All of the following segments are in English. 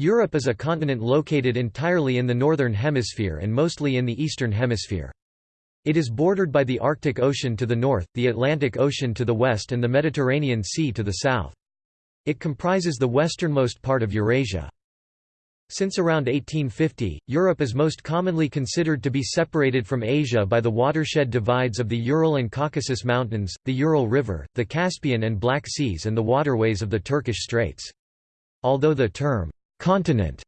Europe is a continent located entirely in the northern hemisphere and mostly in the eastern hemisphere. It is bordered by the Arctic Ocean to the north, the Atlantic Ocean to the west and the Mediterranean Sea to the south. It comprises the westernmost part of Eurasia. Since around 1850, Europe is most commonly considered to be separated from Asia by the watershed divides of the Ural and Caucasus Mountains, the Ural River, the Caspian and Black Seas and the waterways of the Turkish Straits. Although the term, continent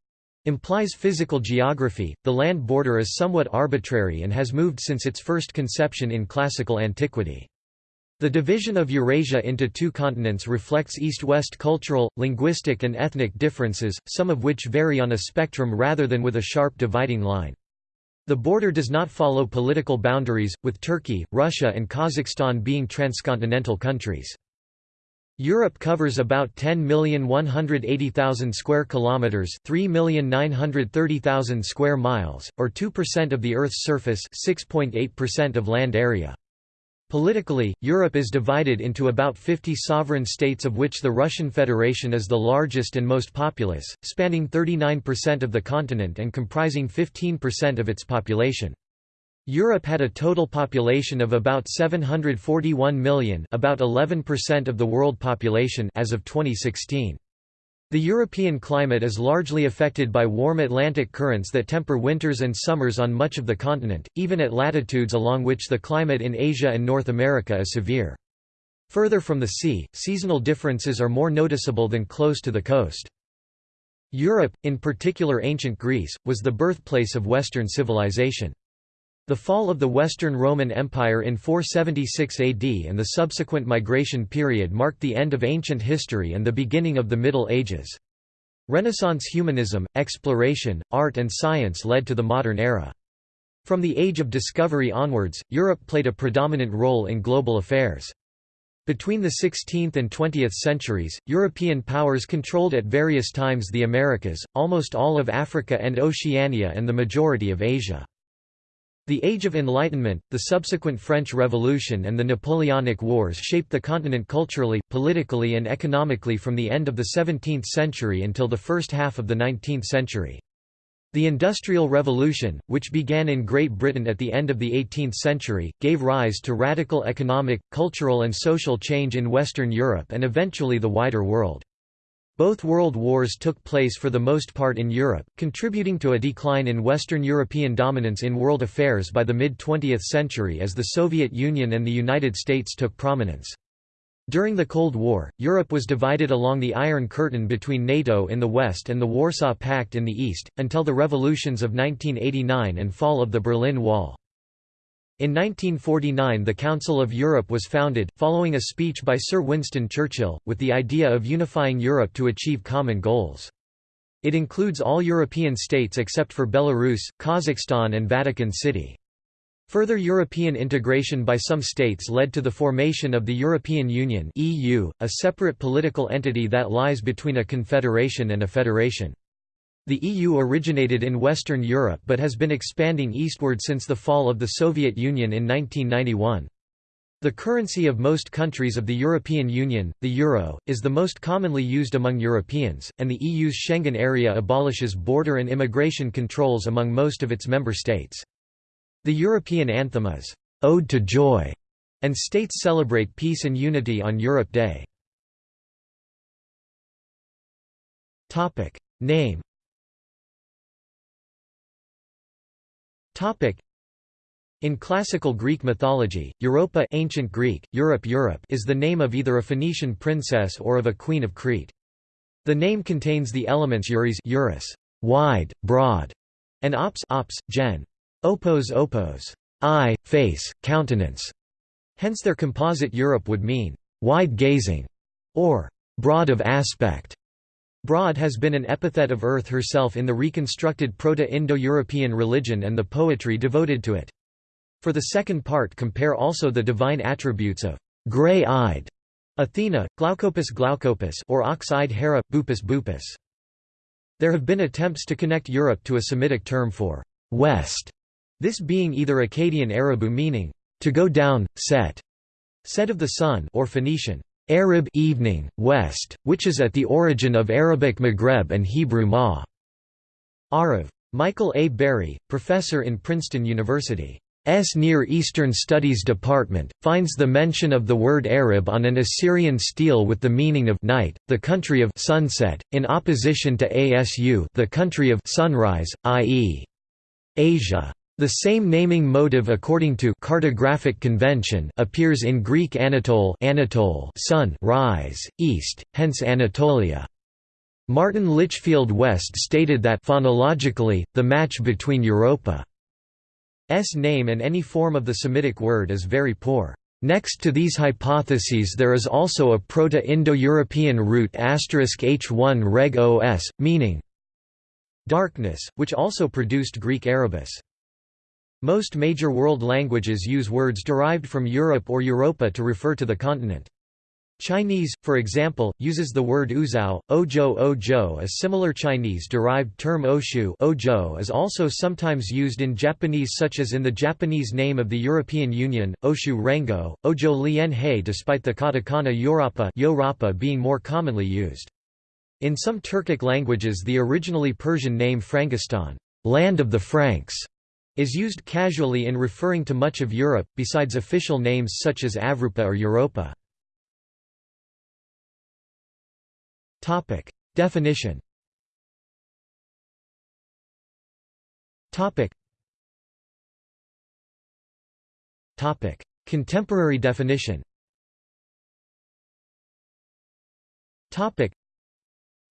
implies physical geography, the land border is somewhat arbitrary and has moved since its first conception in classical antiquity. The division of Eurasia into two continents reflects east-west cultural, linguistic and ethnic differences, some of which vary on a spectrum rather than with a sharp dividing line. The border does not follow political boundaries, with Turkey, Russia and Kazakhstan being transcontinental countries. Europe covers about 10,180,000 square kilometers, 3,930,000 square miles, or 2% of the Earth's surface, 6.8% of land area. Politically, Europe is divided into about 50 sovereign states of which the Russian Federation is the largest and most populous, spanning 39% of the continent and comprising 15% of its population. Europe had a total population of about 741 million about 11% of the world population as of 2016. The European climate is largely affected by warm Atlantic currents that temper winters and summers on much of the continent, even at latitudes along which the climate in Asia and North America is severe. Further from the sea, seasonal differences are more noticeable than close to the coast. Europe, in particular ancient Greece, was the birthplace of Western civilization. The fall of the Western Roman Empire in 476 AD and the subsequent migration period marked the end of ancient history and the beginning of the Middle Ages. Renaissance humanism, exploration, art and science led to the modern era. From the Age of Discovery onwards, Europe played a predominant role in global affairs. Between the 16th and 20th centuries, European powers controlled at various times the Americas, almost all of Africa and Oceania and the majority of Asia. The Age of Enlightenment, the subsequent French Revolution and the Napoleonic Wars shaped the continent culturally, politically and economically from the end of the 17th century until the first half of the 19th century. The Industrial Revolution, which began in Great Britain at the end of the 18th century, gave rise to radical economic, cultural and social change in Western Europe and eventually the wider world. Both world wars took place for the most part in Europe, contributing to a decline in Western European dominance in world affairs by the mid-20th century as the Soviet Union and the United States took prominence. During the Cold War, Europe was divided along the Iron Curtain between NATO in the west and the Warsaw Pact in the east, until the revolutions of 1989 and fall of the Berlin Wall. In 1949 the Council of Europe was founded, following a speech by Sir Winston Churchill, with the idea of unifying Europe to achieve common goals. It includes all European states except for Belarus, Kazakhstan and Vatican City. Further European integration by some states led to the formation of the European Union (EU), a separate political entity that lies between a confederation and a federation. The EU originated in Western Europe but has been expanding eastward since the fall of the Soviet Union in 1991. The currency of most countries of the European Union, the euro, is the most commonly used among Europeans, and the EU's Schengen area abolishes border and immigration controls among most of its member states. The European anthem is, "'Ode to Joy' and states celebrate peace and unity on Europe Day. Name Topic. In classical Greek mythology, Europa ancient Greek, Europe Europe is the name of either a Phoenician princess or of a queen of Crete. The name contains the elements euris wide, broad, and ops ops, gen. opos opos, eye, face, countenance. Hence their composite Europe would mean wide-gazing or broad of aspect. Broad has been an epithet of Earth herself in the reconstructed Proto-Indo-European religion and the poetry devoted to it. For the second part compare also the divine attributes of gray-eyed Athena, Glaucopus Glaucopus or ox-eyed Hera, Bupus Bupus. There have been attempts to connect Europe to a Semitic term for west, this being either Akkadian Arabu meaning to go down, set, set of the sun or Phoenician Arab evening, west, which is at the origin of Arabic Maghreb and Hebrew ma. Arav. Michael A. Barry, professor in Princeton University. S. Near Eastern Studies Department, finds the mention of the word Arab on an Assyrian stele with the meaning of night, the country of sunset, in opposition to ASU the country of sunrise, i.e. Asia. The same naming motive according to cartographic convention appears in Greek Anatole, Anatole sun rise, east, hence Anatolia. Martin Litchfield West stated that phonologically, the match between Europa's name and any form of the Semitic word is very poor. Next to these hypotheses there is also a Proto-Indo-European root h1 reg os, meaning darkness, which also produced Greek Erebus. Most major world languages use words derived from Europe or Europa to refer to the continent. Chinese, for example, uses the word uzao, ojo ojo a similar Chinese-derived term oshu ojo is also sometimes used in Japanese such as in the Japanese name of the European Union, oshu rengo, ojo lien hei despite the katakana yorapa, yorapa being more commonly used. In some Turkic languages the originally Persian name Frangistan land of the Franks", is used casually in referring to much of Europe, besides official names such as Avrupa or Europa. Definition. Contemporary definition.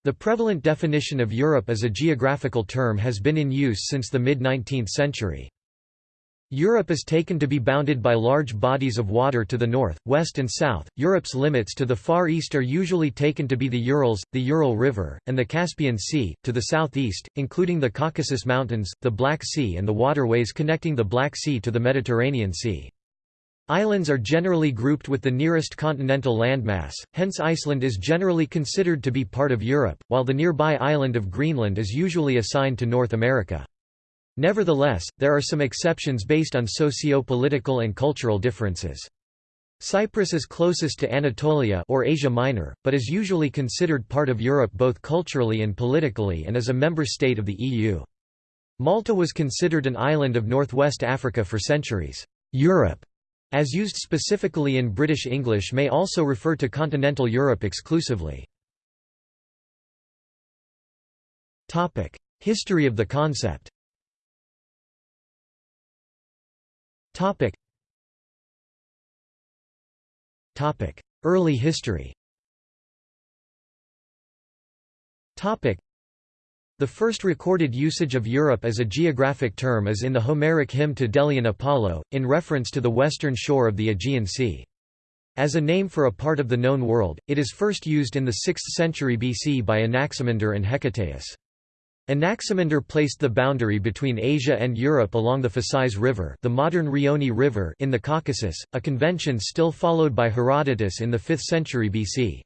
The prevalent definition of Europe as a geographical term has been in use since the mid-19th century. Europe is taken to be bounded by large bodies of water to the north, west and south. Europe's limits to the far east are usually taken to be the Urals, the Ural River, and the Caspian Sea, to the southeast, including the Caucasus Mountains, the Black Sea and the waterways connecting the Black Sea to the Mediterranean Sea. Islands are generally grouped with the nearest continental landmass, hence Iceland is generally considered to be part of Europe, while the nearby island of Greenland is usually assigned to North America. Nevertheless, there are some exceptions based on socio-political and cultural differences. Cyprus is closest to Anatolia or Asia Minor, but is usually considered part of Europe both culturally and politically and is a member state of the EU. Malta was considered an island of northwest Africa for centuries. Europe, as used specifically in British English may also refer to continental Europe exclusively. History of the concept. Early history. The first recorded usage of Europe as a geographic term is in the Homeric hymn to Delian Apollo, in reference to the western shore of the Aegean Sea. As a name for a part of the known world, it is first used in the 6th century BC by Anaximander and Hecataeus. Anaximander placed the boundary between Asia and Europe along the Phasis River, the modern Rioni River in the Caucasus, a convention still followed by Herodotus in the 5th century BC.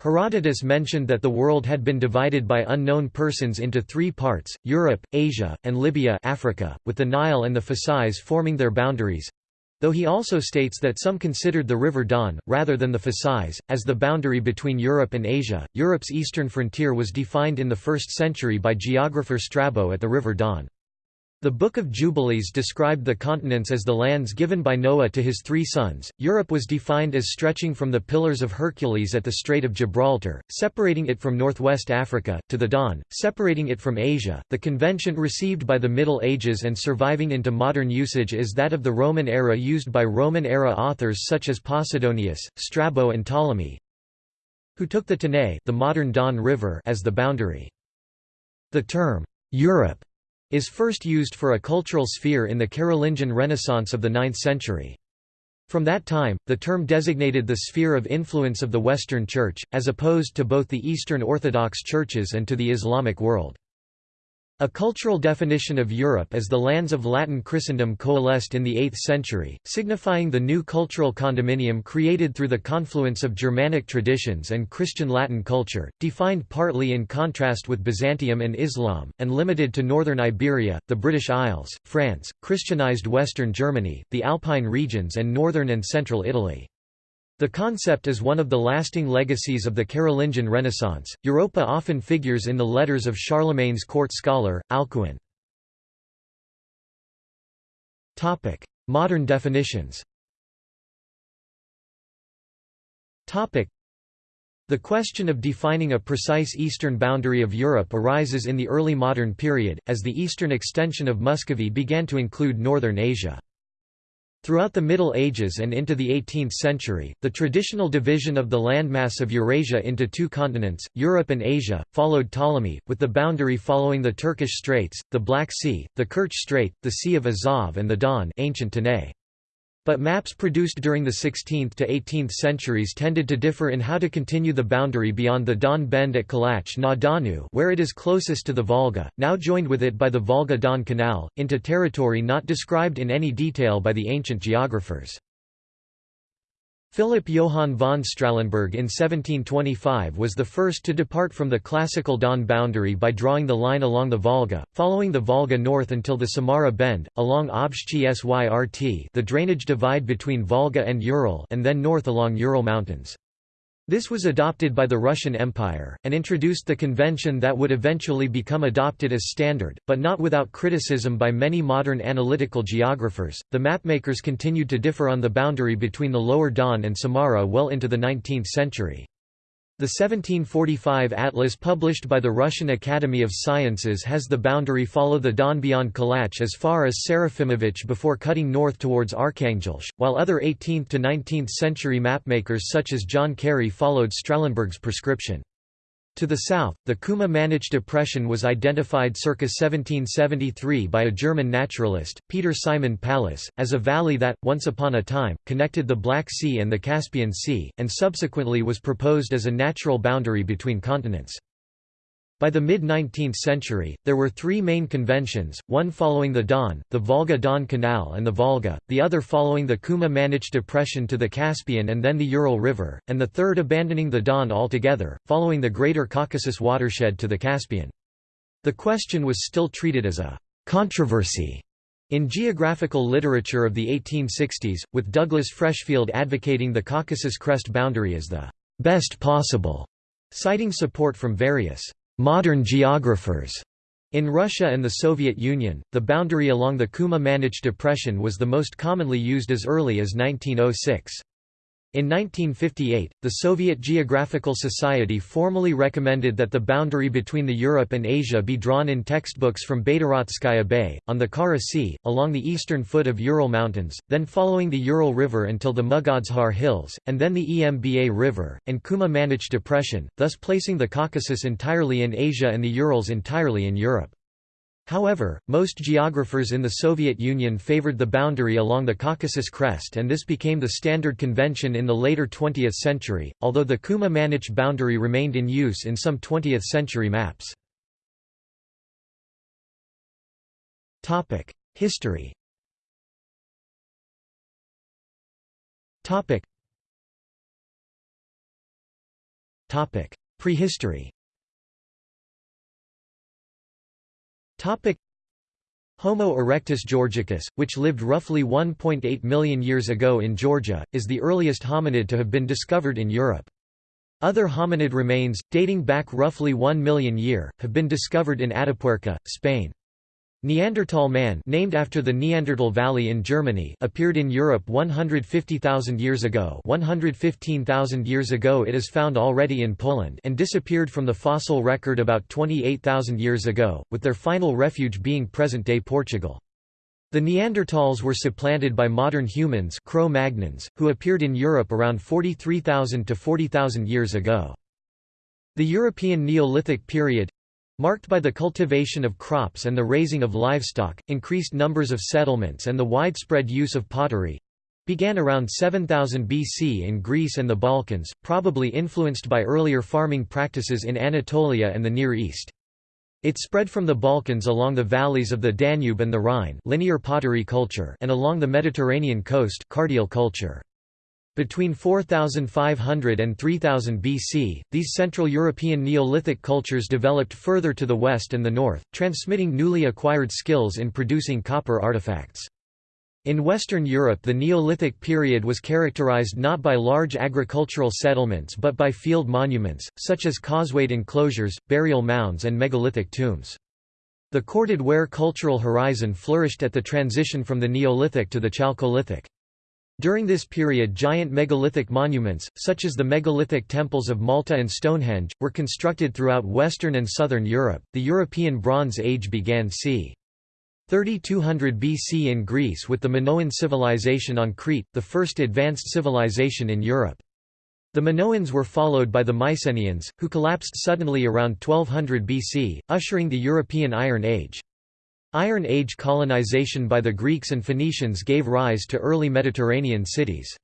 Herodotus mentioned that the world had been divided by unknown persons into three parts, Europe, Asia, and Libya Africa, with the Nile and the Phasis forming their boundaries, Though he also states that some considered the river Don, rather than the Phasis, as the boundary between Europe and Asia, Europe's eastern frontier was defined in the 1st century by geographer Strabo at the river Don. The Book of Jubilees described the continents as the lands given by Noah to his three sons. Europe was defined as stretching from the Pillars of Hercules at the Strait of Gibraltar, separating it from northwest Africa, to the Don, separating it from Asia. The convention received by the Middle Ages and surviving into modern usage is that of the Roman era used by Roman era authors such as Posidonius, Strabo, and Ptolemy, who took the Tanais, the modern Don River, as the boundary. The term Europe is first used for a cultural sphere in the Carolingian Renaissance of the 9th century. From that time, the term designated the sphere of influence of the Western Church, as opposed to both the Eastern Orthodox churches and to the Islamic world. A cultural definition of Europe as the lands of Latin Christendom coalesced in the 8th century, signifying the new cultural condominium created through the confluence of Germanic traditions and Christian Latin culture, defined partly in contrast with Byzantium and Islam, and limited to northern Iberia, the British Isles, France, Christianized western Germany, the Alpine regions and northern and central Italy. The concept is one of the lasting legacies of the Carolingian Renaissance. Europa often figures in the letters of Charlemagne's court scholar, Alcuin. Topic: Modern definitions. Topic: The question of defining a precise eastern boundary of Europe arises in the early modern period, as the eastern extension of Muscovy began to include northern Asia. Throughout the Middle Ages and into the 18th century, the traditional division of the landmass of Eurasia into two continents, Europe and Asia, followed Ptolemy, with the boundary following the Turkish Straits, the Black Sea, the Kerch Strait, the Sea of Azov and the Don ancient Tanais. But maps produced during the 16th to 18th centuries tended to differ in how to continue the boundary beyond the Don Bend at Kalach na Donu where it is closest to the Volga, now joined with it by the Volga-Don Canal, into territory not described in any detail by the ancient geographers. Philip Johann von Strahlenberg in 1725 was the first to depart from the classical Don boundary by drawing the line along the Volga, following the Volga north until the Samara Bend, along Obshchi Syrt the drainage divide between Volga and Ural and then north along Ural Mountains. This was adopted by the Russian Empire, and introduced the convention that would eventually become adopted as standard, but not without criticism by many modern analytical geographers. The mapmakers continued to differ on the boundary between the Lower Don and Samara well into the 19th century. The 1745 atlas published by the Russian Academy of Sciences has the boundary follow the Don beyond Kalach as far as Serafimovich before cutting north towards Arkhangelsk, while other 18th to 19th century mapmakers such as John Cary followed Strahlenberg's prescription. To the south, the Kuma-Manich depression was identified circa 1773 by a German naturalist, Peter Simon Pallas, as a valley that, once upon a time, connected the Black Sea and the Caspian Sea, and subsequently was proposed as a natural boundary between continents. By the mid-19th century, there were three main conventions, one following the Don, the Volga-Don Canal and the Volga, the other following the Kuma-Manich Depression to the Caspian and then the Ural River, and the third abandoning the Don altogether, following the Greater Caucasus watershed to the Caspian. The question was still treated as a «controversy» in geographical literature of the 1860s, with Douglas Freshfield advocating the Caucasus crest boundary as the «best possible», citing support from various modern geographers. In Russia and the Soviet Union, the boundary along the Kuma-Manich depression was the most commonly used as early as 1906. In 1958, the Soviet Geographical Society formally recommended that the boundary between the Europe and Asia be drawn in textbooks from Baydaratskaya Bay, on the Kara Sea, along the eastern foot of Ural Mountains, then following the Ural River until the Mugodzhar Hills, and then the Emba River, and Kuma-Manich Depression, thus placing the Caucasus entirely in Asia and the Urals entirely in Europe. However, most geographers in the Soviet Union favored the boundary along the Caucasus crest and this became the standard convention in the later 20th century, although the Kuma-Manich boundary remained in use in some 20th century maps. History Prehistory Homo erectus georgicus, which lived roughly 1.8 million years ago in Georgia, is the earliest hominid to have been discovered in Europe. Other hominid remains, dating back roughly 1 million year, have been discovered in Atapuerca, Spain. Neanderthal man named after the Neanderthal Valley in Germany appeared in Europe 150,000 years ago 115,000 years ago it is found already in Poland and disappeared from the fossil record about 28,000 years ago, with their final refuge being present-day Portugal. The Neanderthals were supplanted by modern humans Cro-Magnons, who appeared in Europe around 43,000 to 40,000 years ago. The European Neolithic period marked by the cultivation of crops and the raising of livestock, increased numbers of settlements and the widespread use of pottery began around 7000 BC in Greece and the Balkans, probably influenced by earlier farming practices in Anatolia and the Near East. It spread from the Balkans along the valleys of the Danube and the Rhine linear pottery culture and along the Mediterranean coast cardial culture. Between 4500 and 3000 BC, these Central European Neolithic cultures developed further to the west and the north, transmitting newly acquired skills in producing copper artifacts. In Western Europe the Neolithic period was characterized not by large agricultural settlements but by field monuments, such as causewayed enclosures, burial mounds and megalithic tombs. The corded ware cultural horizon flourished at the transition from the Neolithic to the Chalcolithic. During this period giant megalithic monuments, such as the megalithic temples of Malta and Stonehenge, were constructed throughout Western and Southern Europe. The European Bronze Age began c. 3200 BC in Greece with the Minoan civilization on Crete, the first advanced civilization in Europe. The Minoans were followed by the Mycenaeans, who collapsed suddenly around 1200 BC, ushering the European Iron Age. Iron Age colonization by the Greeks and Phoenicians gave rise to early Mediterranean cities.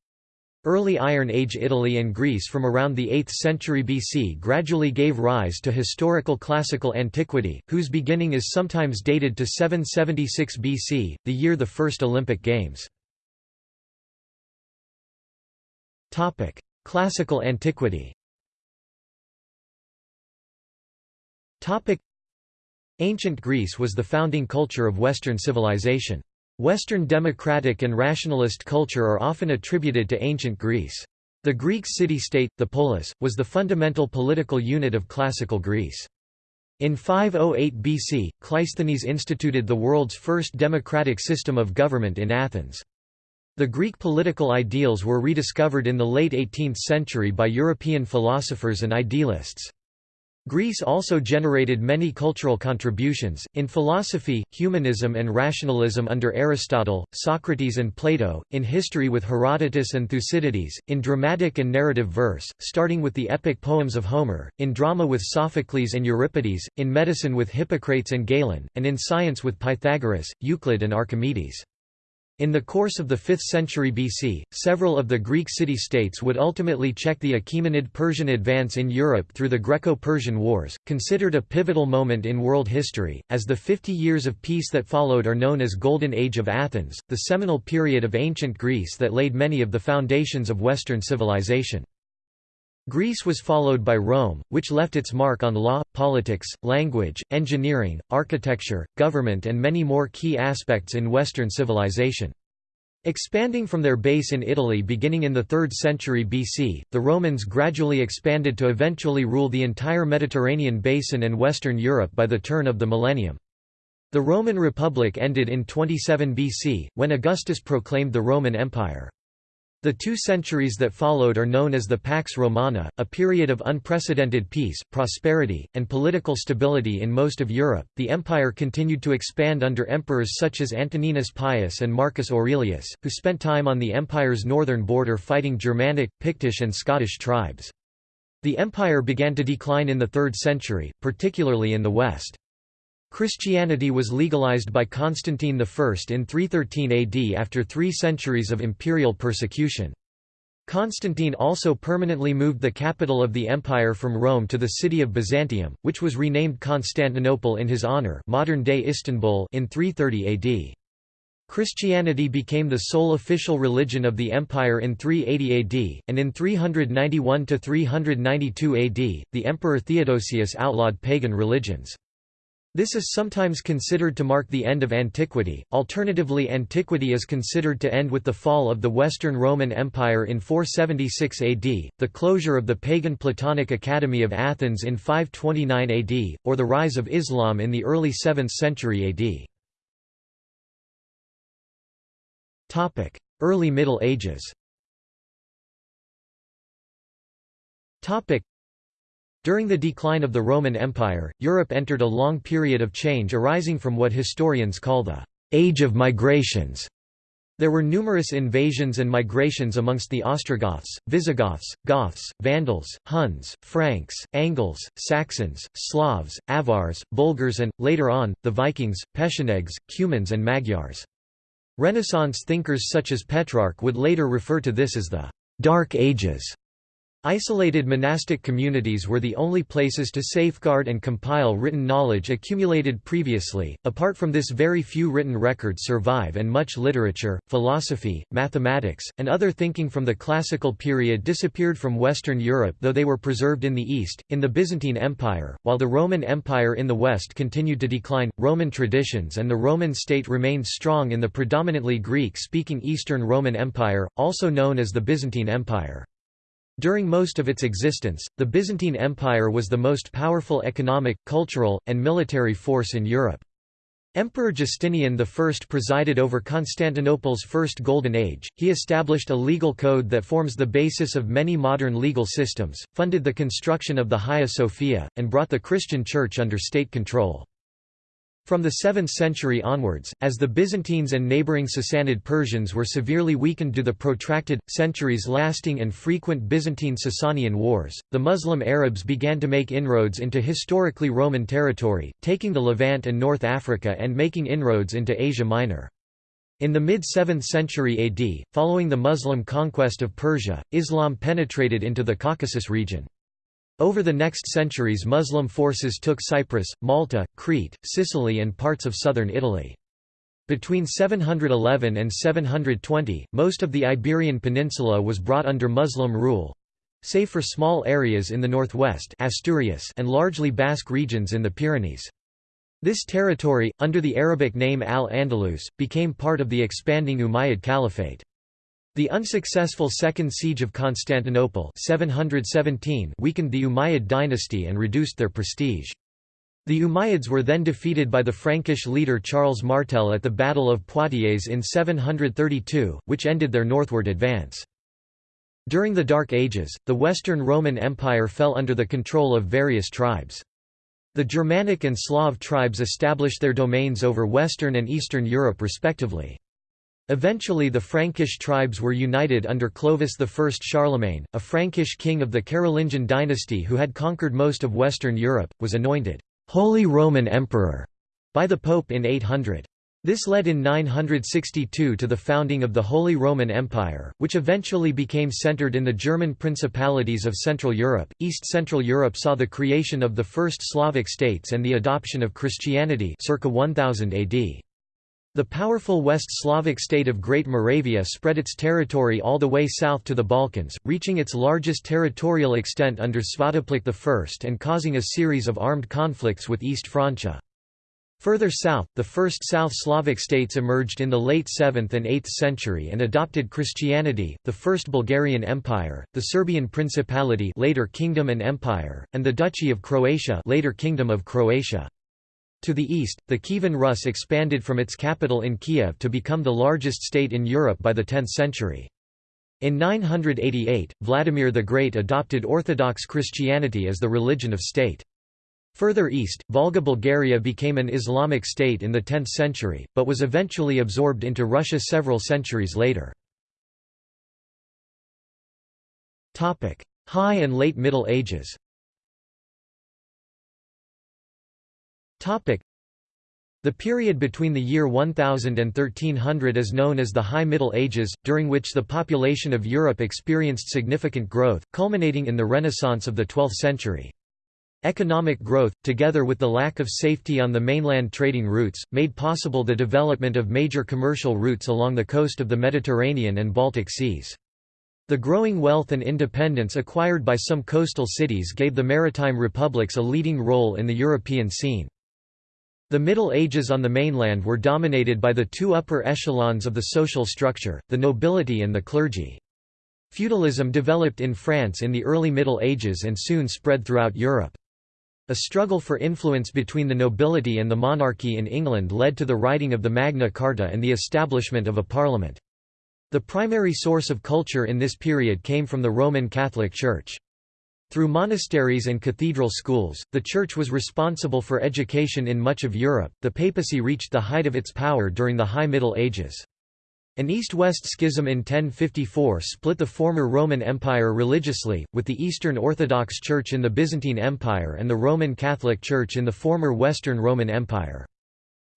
Early Iron Age Italy and Greece from around the 8th century BC gradually gave rise to historical classical antiquity, whose beginning is sometimes dated to 776 BC, the year the first Olympic Games. Classical antiquity Ancient Greece was the founding culture of Western civilization. Western democratic and rationalist culture are often attributed to ancient Greece. The Greek city-state, the polis, was the fundamental political unit of classical Greece. In 508 BC, Cleisthenes instituted the world's first democratic system of government in Athens. The Greek political ideals were rediscovered in the late 18th century by European philosophers and idealists. Greece also generated many cultural contributions, in philosophy, humanism and rationalism under Aristotle, Socrates and Plato, in history with Herodotus and Thucydides, in dramatic and narrative verse, starting with the epic poems of Homer, in drama with Sophocles and Euripides, in medicine with Hippocrates and Galen, and in science with Pythagoras, Euclid and Archimedes. In the course of the 5th century BC, several of the Greek city-states would ultimately check the Achaemenid Persian advance in Europe through the Greco-Persian Wars, considered a pivotal moment in world history, as the 50 years of peace that followed are known as Golden Age of Athens, the seminal period of ancient Greece that laid many of the foundations of Western civilization. Greece was followed by Rome, which left its mark on law, politics, language, engineering, architecture, government and many more key aspects in Western civilization. Expanding from their base in Italy beginning in the 3rd century BC, the Romans gradually expanded to eventually rule the entire Mediterranean basin and Western Europe by the turn of the millennium. The Roman Republic ended in 27 BC, when Augustus proclaimed the Roman Empire. The two centuries that followed are known as the Pax Romana, a period of unprecedented peace, prosperity, and political stability in most of Europe. The empire continued to expand under emperors such as Antoninus Pius and Marcus Aurelius, who spent time on the empire's northern border fighting Germanic, Pictish, and Scottish tribes. The empire began to decline in the 3rd century, particularly in the west. Christianity was legalized by Constantine I in 313 AD after three centuries of imperial persecution. Constantine also permanently moved the capital of the empire from Rome to the city of Byzantium, which was renamed Constantinople in his honor modern-day Istanbul in 330 AD. Christianity became the sole official religion of the empire in 380 AD, and in 391–392 AD, the emperor Theodosius outlawed pagan religions. This is sometimes considered to mark the end of antiquity, alternatively antiquity is considered to end with the fall of the Western Roman Empire in 476 AD, the closure of the pagan Platonic Academy of Athens in 529 AD, or the rise of Islam in the early 7th century AD. Early Middle Ages during the decline of the Roman Empire, Europe entered a long period of change arising from what historians call the «age of migrations». There were numerous invasions and migrations amongst the Ostrogoths, Visigoths, Goths, Vandals, Huns, Franks, Angles, Saxons, Slavs, Avars, Bulgars and, later on, the Vikings, Pechenegs, Cumans and Magyars. Renaissance thinkers such as Petrarch would later refer to this as the «Dark Ages». Isolated monastic communities were the only places to safeguard and compile written knowledge accumulated previously. Apart from this, very few written records survive, and much literature, philosophy, mathematics, and other thinking from the classical period disappeared from Western Europe, though they were preserved in the East, in the Byzantine Empire, while the Roman Empire in the West continued to decline. Roman traditions and the Roman state remained strong in the predominantly Greek speaking Eastern Roman Empire, also known as the Byzantine Empire. During most of its existence, the Byzantine Empire was the most powerful economic, cultural, and military force in Europe. Emperor Justinian I presided over Constantinople's first Golden Age, he established a legal code that forms the basis of many modern legal systems, funded the construction of the Hagia Sophia, and brought the Christian Church under state control. From the 7th century onwards, as the Byzantines and neighbouring Sassanid Persians were severely weakened due to the protracted, centuries-lasting and frequent Byzantine-Sasanian wars, the Muslim Arabs began to make inroads into historically Roman territory, taking the Levant and North Africa and making inroads into Asia Minor. In the mid-7th century AD, following the Muslim conquest of Persia, Islam penetrated into the Caucasus region. Over the next centuries Muslim forces took Cyprus, Malta, Crete, Sicily and parts of southern Italy. Between 711 and 720, most of the Iberian Peninsula was brought under Muslim rule, save for small areas in the northwest Asturias and largely Basque regions in the Pyrenees. This territory, under the Arabic name Al-Andalus, became part of the expanding Umayyad Caliphate. The unsuccessful Second Siege of Constantinople 717 weakened the Umayyad dynasty and reduced their prestige. The Umayyads were then defeated by the Frankish leader Charles Martel at the Battle of Poitiers in 732, which ended their northward advance. During the Dark Ages, the Western Roman Empire fell under the control of various tribes. The Germanic and Slav tribes established their domains over Western and Eastern Europe respectively. Eventually the Frankish tribes were united under Clovis I Charlemagne, a Frankish king of the Carolingian dynasty who had conquered most of Western Europe, was anointed Holy Roman Emperor by the Pope in 800. This led in 962 to the founding of the Holy Roman Empire, which eventually became centered in the German principalities of Central Europe. East Central Europe saw the creation of the first Slavic states and the adoption of Christianity circa 1000 AD. The powerful West Slavic state of Great Moravia spread its territory all the way south to the Balkans, reaching its largest territorial extent under Svatopluk I and causing a series of armed conflicts with East Francia. Further south, the first South Slavic states emerged in the late 7th and 8th century and adopted Christianity, the First Bulgarian Empire, the Serbian Principality later Kingdom and Empire, and the Duchy of Croatia later Kingdom of Croatia. To the east, the Kievan Rus expanded from its capital in Kiev to become the largest state in Europe by the 10th century. In 988, Vladimir the Great adopted Orthodox Christianity as the religion of state. Further east, Volga Bulgaria became an Islamic state in the 10th century, but was eventually absorbed into Russia several centuries later. High and Late Middle Ages The period between the year 1000 and 1300 is known as the High Middle Ages, during which the population of Europe experienced significant growth, culminating in the Renaissance of the 12th century. Economic growth, together with the lack of safety on the mainland trading routes, made possible the development of major commercial routes along the coast of the Mediterranean and Baltic Seas. The growing wealth and independence acquired by some coastal cities gave the maritime republics a leading role in the European scene. The Middle Ages on the mainland were dominated by the two upper echelons of the social structure, the nobility and the clergy. Feudalism developed in France in the early Middle Ages and soon spread throughout Europe. A struggle for influence between the nobility and the monarchy in England led to the writing of the Magna Carta and the establishment of a parliament. The primary source of culture in this period came from the Roman Catholic Church. Through monasteries and cathedral schools, the Church was responsible for education in much of Europe. The papacy reached the height of its power during the High Middle Ages. An east-west schism in 1054 split the former Roman Empire religiously, with the Eastern Orthodox Church in the Byzantine Empire and the Roman Catholic Church in the former Western Roman Empire.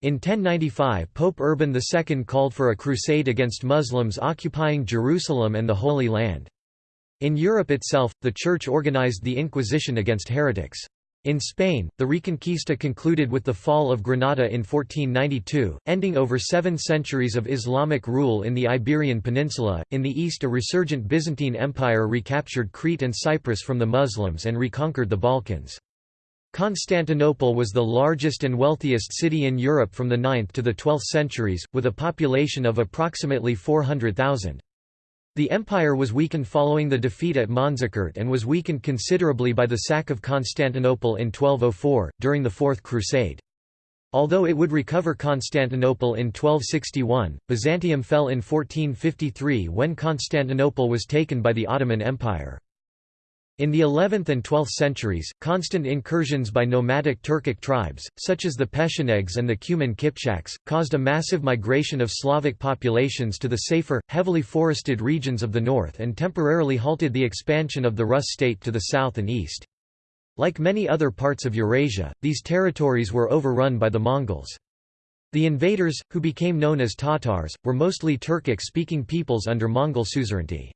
In 1095 Pope Urban II called for a crusade against Muslims occupying Jerusalem and the Holy Land. In Europe itself, the Church organized the Inquisition against heretics. In Spain, the Reconquista concluded with the fall of Granada in 1492, ending over seven centuries of Islamic rule in the Iberian Peninsula. In the east, a resurgent Byzantine Empire recaptured Crete and Cyprus from the Muslims and reconquered the Balkans. Constantinople was the largest and wealthiest city in Europe from the 9th to the 12th centuries, with a population of approximately 400,000. The empire was weakened following the defeat at Manzikert and was weakened considerably by the sack of Constantinople in 1204, during the Fourth Crusade. Although it would recover Constantinople in 1261, Byzantium fell in 1453 when Constantinople was taken by the Ottoman Empire. In the 11th and 12th centuries, constant incursions by nomadic Turkic tribes, such as the Pechenegs and the Cuman Kipchaks, caused a massive migration of Slavic populations to the safer, heavily forested regions of the north and temporarily halted the expansion of the Rus state to the south and east. Like many other parts of Eurasia, these territories were overrun by the Mongols. The invaders, who became known as Tatars, were mostly Turkic-speaking peoples under Mongol suzerainty.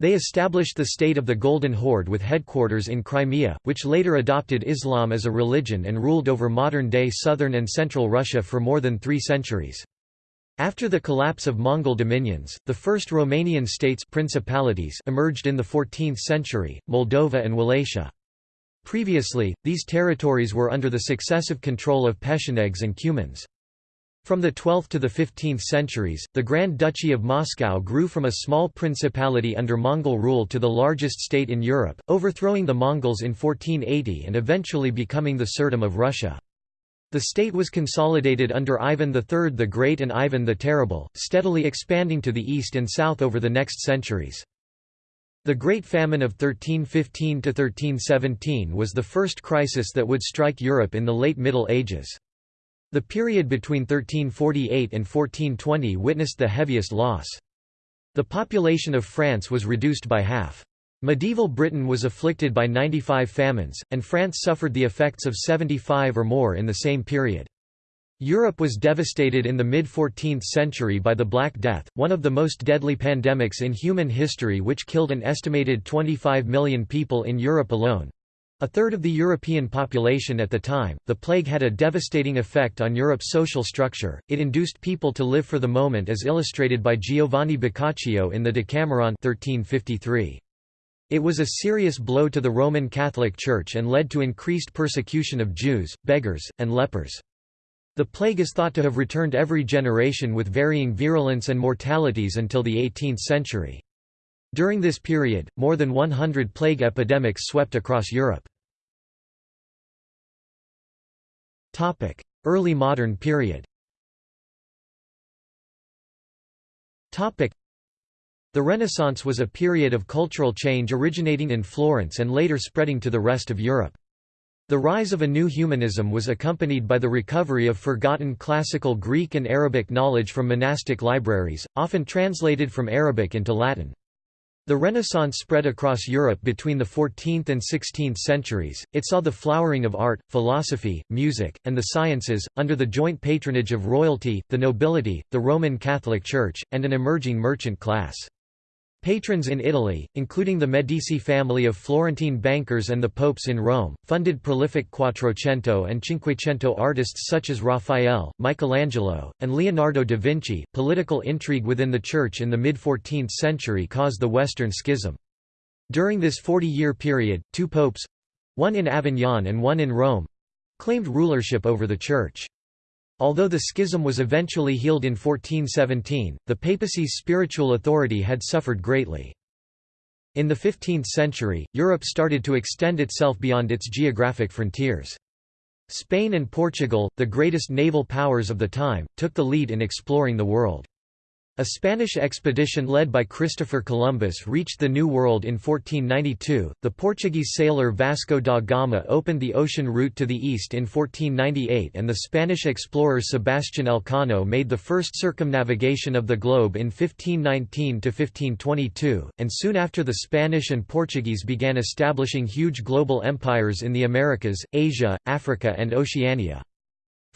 They established the State of the Golden Horde with headquarters in Crimea, which later adopted Islam as a religion and ruled over modern-day southern and central Russia for more than three centuries. After the collapse of Mongol dominions, the first Romanian states principalities emerged in the 14th century, Moldova and Wallachia. Previously, these territories were under the successive control of Pechenegs and Cumans. From the 12th to the 15th centuries, the Grand Duchy of Moscow grew from a small principality under Mongol rule to the largest state in Europe, overthrowing the Mongols in 1480 and eventually becoming the Tsardom of Russia. The state was consolidated under Ivan III the Great and Ivan the Terrible, steadily expanding to the east and south over the next centuries. The Great Famine of 1315–1317 was the first crisis that would strike Europe in the late Middle Ages. The period between 1348 and 1420 witnessed the heaviest loss. The population of France was reduced by half. Medieval Britain was afflicted by 95 famines, and France suffered the effects of 75 or more in the same period. Europe was devastated in the mid-14th century by the Black Death, one of the most deadly pandemics in human history which killed an estimated 25 million people in Europe alone. A third of the European population at the time, the plague had a devastating effect on Europe's social structure, it induced people to live for the moment as illustrated by Giovanni Boccaccio in the Decameron 1353. It was a serious blow to the Roman Catholic Church and led to increased persecution of Jews, beggars, and lepers. The plague is thought to have returned every generation with varying virulence and mortalities until the 18th century. During this period, more than 100 plague epidemics swept across Europe. Early modern period The Renaissance was a period of cultural change originating in Florence and later spreading to the rest of Europe. The rise of a new humanism was accompanied by the recovery of forgotten classical Greek and Arabic knowledge from monastic libraries, often translated from Arabic into Latin. The Renaissance spread across Europe between the 14th and 16th centuries. It saw the flowering of art, philosophy, music, and the sciences, under the joint patronage of royalty, the nobility, the Roman Catholic Church, and an emerging merchant class. Patrons in Italy, including the Medici family of Florentine bankers and the popes in Rome, funded prolific Quattrocento and Cinquecento artists such as Raphael, Michelangelo, and Leonardo da Vinci. Political intrigue within the Church in the mid 14th century caused the Western Schism. During this 40 year period, two popes one in Avignon and one in Rome claimed rulership over the Church. Although the schism was eventually healed in 1417, the papacy's spiritual authority had suffered greatly. In the 15th century, Europe started to extend itself beyond its geographic frontiers. Spain and Portugal, the greatest naval powers of the time, took the lead in exploring the world. A Spanish expedition led by Christopher Columbus reached the New World in 1492. The Portuguese sailor Vasco da Gama opened the ocean route to the east in 1498, and the Spanish explorer Sebastián Elcano made the first circumnavigation of the globe in 1519 to 1522. And soon after, the Spanish and Portuguese began establishing huge global empires in the Americas, Asia, Africa, and Oceania.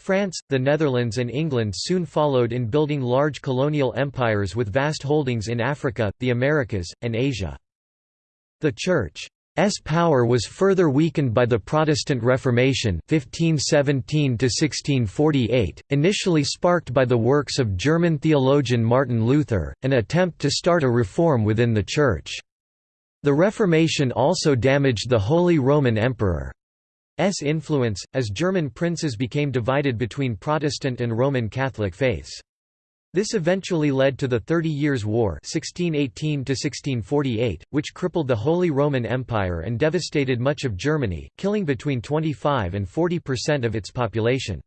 France, the Netherlands and England soon followed in building large colonial empires with vast holdings in Africa, the Americas, and Asia. The Church S power was further weakened by the Protestant Reformation 1517 initially sparked by the works of German theologian Martin Luther, an attempt to start a reform within the Church. The Reformation also damaged the Holy Roman Emperor's influence, as German princes became divided between Protestant and Roman Catholic faiths. This eventually led to the Thirty Years' War 1618 which crippled the Holy Roman Empire and devastated much of Germany, killing between 25 and 40 percent of its population.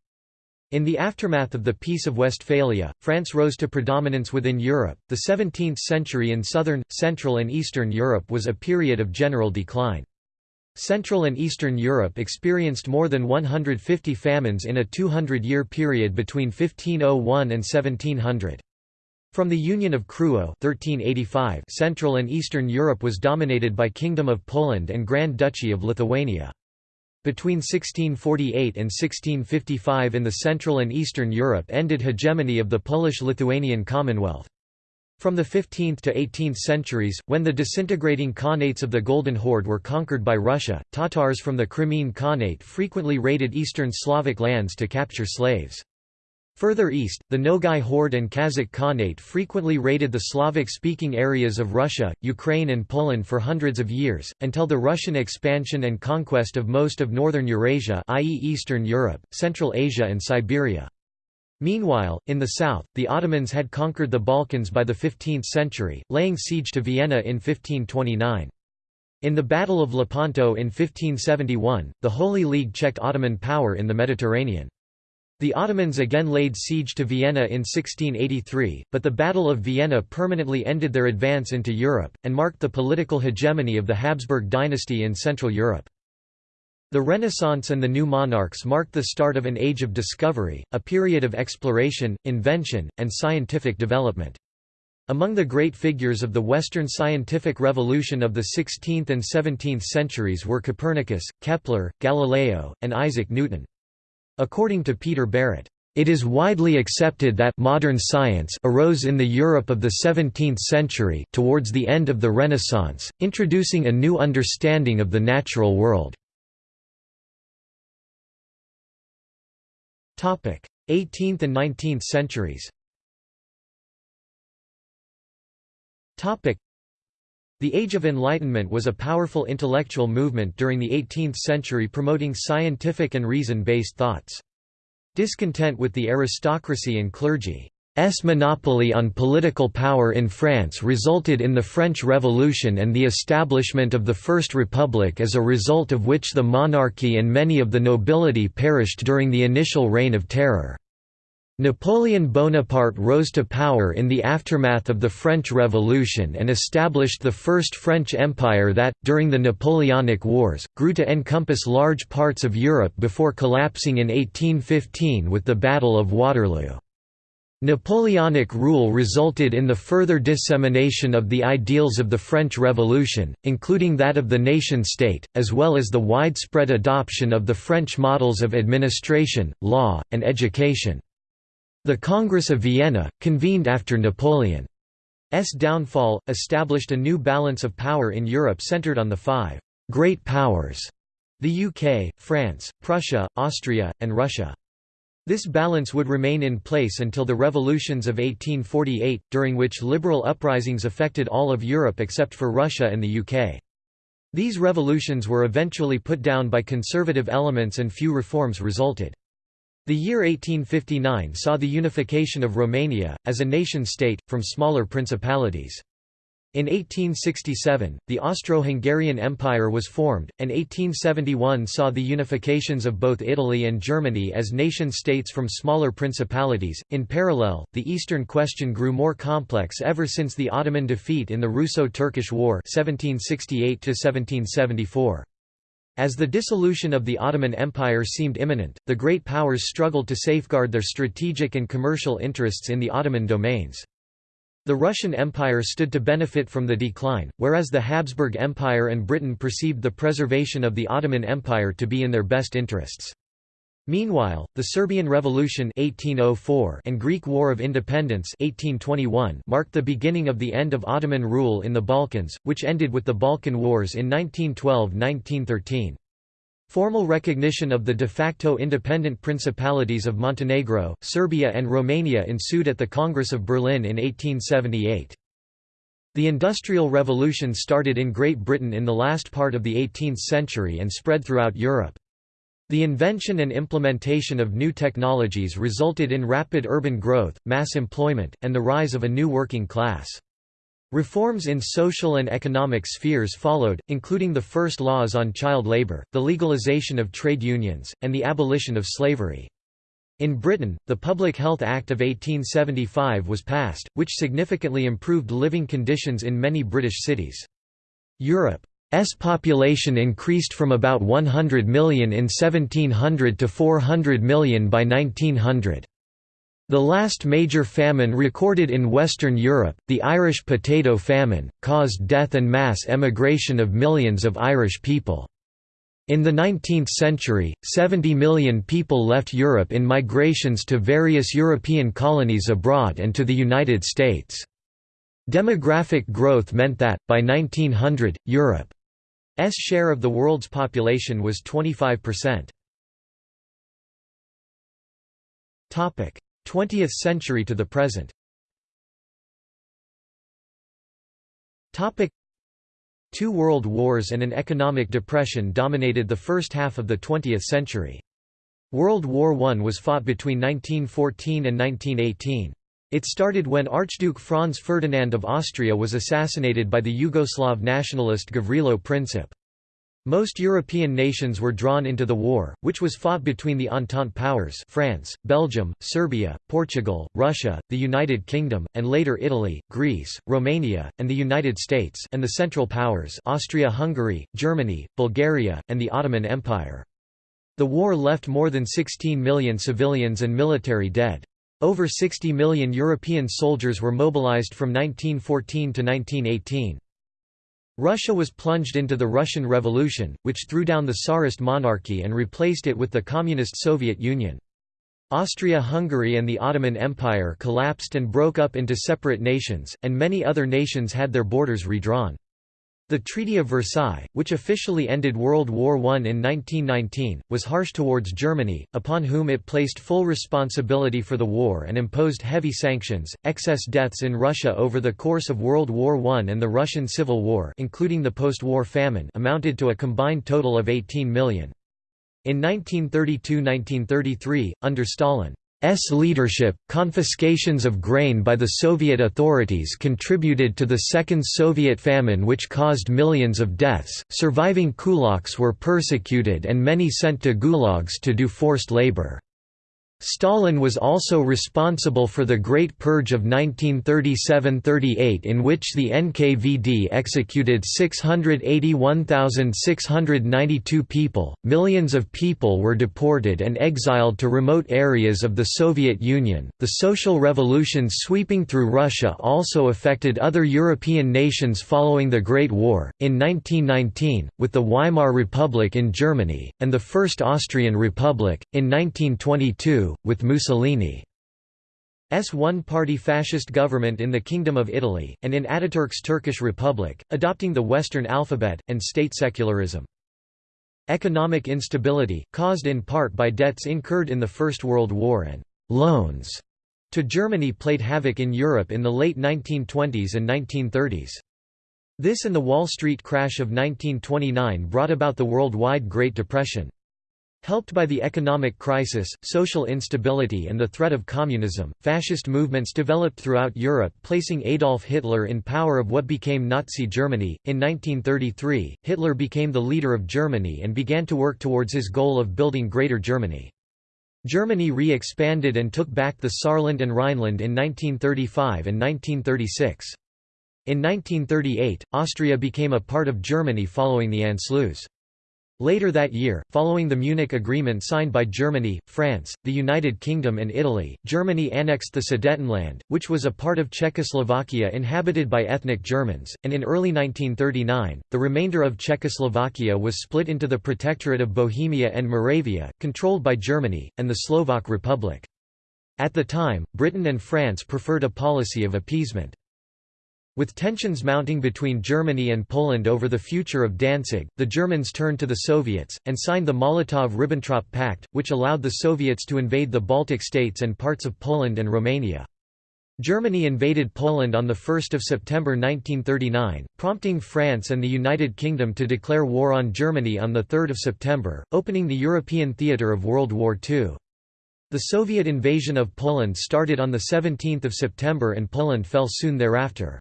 In the aftermath of the Peace of Westphalia, France rose to predominance within Europe. The 17th century in southern, central, and eastern Europe was a period of general decline. Central and Eastern Europe experienced more than 150 famines in a 200-year period between 1501 and 1700. From the Union of Krewo 1385, Central and Eastern Europe was dominated by Kingdom of Poland and Grand Duchy of Lithuania. Between 1648 and 1655 in the Central and Eastern Europe ended hegemony of the Polish-Lithuanian Commonwealth. From the 15th to 18th centuries, when the disintegrating Khanates of the Golden Horde were conquered by Russia, Tatars from the Crimean Khanate frequently raided eastern Slavic lands to capture slaves. Further east, the Nogai Horde and Kazakh Khanate frequently raided the Slavic-speaking areas of Russia, Ukraine and Poland for hundreds of years, until the Russian expansion and conquest of most of northern Eurasia i.e. Eastern Europe, Central Asia and Siberia. Meanwhile, in the south, the Ottomans had conquered the Balkans by the 15th century, laying siege to Vienna in 1529. In the Battle of Lepanto in 1571, the Holy League checked Ottoman power in the Mediterranean. The Ottomans again laid siege to Vienna in 1683, but the Battle of Vienna permanently ended their advance into Europe, and marked the political hegemony of the Habsburg dynasty in Central Europe. The Renaissance and the new monarchs marked the start of an age of discovery, a period of exploration, invention, and scientific development. Among the great figures of the Western scientific revolution of the 16th and 17th centuries were Copernicus, Kepler, Galileo, and Isaac Newton. According to Peter Barrett, it is widely accepted that modern science arose in the Europe of the 17th century towards the end of the Renaissance, introducing a new understanding of the natural world. 18th and 19th centuries. The Age of Enlightenment was a powerful intellectual movement during the 18th century promoting scientific and reason-based thoughts. Discontent with the aristocracy and clergy monopoly on political power in France resulted in the French Revolution and the establishment of the First Republic as a result of which the monarchy and many of the nobility perished during the initial Reign of Terror. Napoleon Bonaparte rose to power in the aftermath of the French Revolution and established the First French Empire that, during the Napoleonic Wars, grew to encompass large parts of Europe before collapsing in 1815 with the Battle of Waterloo. Napoleonic rule resulted in the further dissemination of the ideals of the French Revolution, including that of the nation-state, as well as the widespread adoption of the French models of administration, law, and education. The Congress of Vienna, convened after Napoleon's downfall, established a new balance of power in Europe centered on the five «great powers» the UK, France, Prussia, Austria, and Russia. This balance would remain in place until the revolutions of 1848, during which liberal uprisings affected all of Europe except for Russia and the UK. These revolutions were eventually put down by conservative elements and few reforms resulted. The year 1859 saw the unification of Romania, as a nation-state, from smaller principalities. In 1867, the Austro-Hungarian Empire was formed, and 1871 saw the unifications of both Italy and Germany as nation-states from smaller principalities. In parallel, the Eastern question grew more complex ever since the Ottoman defeat in the Russo-Turkish War 1768 -1774. As the dissolution of the Ottoman Empire seemed imminent, the great powers struggled to safeguard their strategic and commercial interests in the Ottoman domains. The Russian Empire stood to benefit from the decline, whereas the Habsburg Empire and Britain perceived the preservation of the Ottoman Empire to be in their best interests. Meanwhile, the Serbian Revolution 1804 and Greek War of Independence 1821 marked the beginning of the end of Ottoman rule in the Balkans, which ended with the Balkan Wars in 1912–1913. Formal recognition of the de facto independent principalities of Montenegro, Serbia and Romania ensued at the Congress of Berlin in 1878. The Industrial Revolution started in Great Britain in the last part of the 18th century and spread throughout Europe. The invention and implementation of new technologies resulted in rapid urban growth, mass employment, and the rise of a new working class. Reforms in social and economic spheres followed, including the first laws on child labor, the legalization of trade unions, and the abolition of slavery. In Britain, the Public Health Act of 1875 was passed, which significantly improved living conditions in many British cities. Europe's population increased from about 100 million in 1700 to 400 million by 1900. The last major famine recorded in Western Europe, the Irish potato famine, caused death and mass emigration of millions of Irish people. In the 19th century, 70 million people left Europe in migrations to various European colonies abroad and to the United States. Demographic growth meant that, by 1900, Europe's share of the world's population was 25%. Topic: 20th century to the present. Topic: Two world wars and an economic depression dominated the first half of the 20th century. World War I was fought between 1914 and 1918. It started when Archduke Franz Ferdinand of Austria was assassinated by the Yugoslav nationalist Gavrilo Princip. Most European nations were drawn into the war, which was fought between the Entente powers France, Belgium, Serbia, Portugal, Russia, the United Kingdom, and later Italy, Greece, Romania, and the United States and the Central Powers Austria-Hungary, Germany, Bulgaria, and the Ottoman Empire. The war left more than 16 million civilians and military dead. Over 60 million European soldiers were mobilized from 1914 to 1918. Russia was plunged into the Russian Revolution, which threw down the Tsarist monarchy and replaced it with the Communist Soviet Union. Austria-Hungary and the Ottoman Empire collapsed and broke up into separate nations, and many other nations had their borders redrawn. The Treaty of Versailles, which officially ended World War I in 1919, was harsh towards Germany, upon whom it placed full responsibility for the war and imposed heavy sanctions. Excess deaths in Russia over the course of World War I and the Russian Civil War, including the post-war famine, amounted to a combined total of 18 million. In 1932–1933, under Stalin, S leadership, confiscations of grain by the Soviet authorities contributed to the Second Soviet famine which caused millions of deaths. Surviving kulaks were persecuted and many sent to gulags to do forced labor. Stalin was also responsible for the Great Purge of 1937–38 in which the NKVD executed 681,692 people. Millions of people were deported and exiled to remote areas of the Soviet Union. The social revolution sweeping through Russia also affected other European nations following the Great War. In 1919, with the Weimar Republic in Germany, and the First Austrian Republic, in 1922, with Mussolini's one-party fascist government in the Kingdom of Italy, and in Ataturk's Turkish Republic, adopting the Western alphabet, and state secularism. Economic instability, caused in part by debts incurred in the First World War and «loans» to Germany played havoc in Europe in the late 1920s and 1930s. This and the Wall Street crash of 1929 brought about the worldwide Great Depression. Helped by the economic crisis, social instability and the threat of communism, fascist movements developed throughout Europe placing Adolf Hitler in power of what became Nazi Germany. In 1933, Hitler became the leader of Germany and began to work towards his goal of building Greater Germany. Germany re-expanded and took back the Saarland and Rhineland in 1935 and 1936. In 1938, Austria became a part of Germany following the Anschluss. Later that year, following the Munich Agreement signed by Germany, France, the United Kingdom and Italy, Germany annexed the Sudetenland, which was a part of Czechoslovakia inhabited by ethnic Germans, and in early 1939, the remainder of Czechoslovakia was split into the Protectorate of Bohemia and Moravia, controlled by Germany, and the Slovak Republic. At the time, Britain and France preferred a policy of appeasement. With tensions mounting between Germany and Poland over the future of Danzig, the Germans turned to the Soviets, and signed the Molotov–Ribbentrop Pact, which allowed the Soviets to invade the Baltic states and parts of Poland and Romania. Germany invaded Poland on 1 September 1939, prompting France and the United Kingdom to declare war on Germany on 3 September, opening the European theatre of World War II. The Soviet invasion of Poland started on 17 September and Poland fell soon thereafter.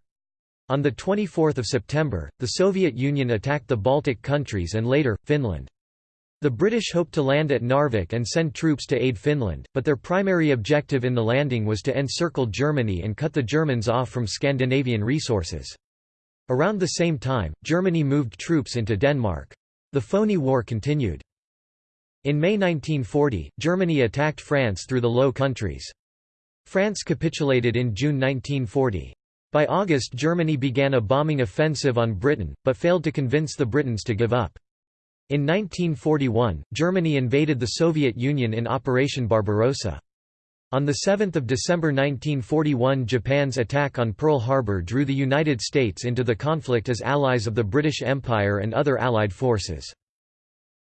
On 24 September, the Soviet Union attacked the Baltic countries and later, Finland. The British hoped to land at Narvik and send troops to aid Finland, but their primary objective in the landing was to encircle Germany and cut the Germans off from Scandinavian resources. Around the same time, Germany moved troops into Denmark. The phony war continued. In May 1940, Germany attacked France through the Low Countries. France capitulated in June 1940. By August Germany began a bombing offensive on Britain, but failed to convince the Britons to give up. In 1941, Germany invaded the Soviet Union in Operation Barbarossa. On 7 December 1941 Japan's attack on Pearl Harbor drew the United States into the conflict as allies of the British Empire and other Allied forces.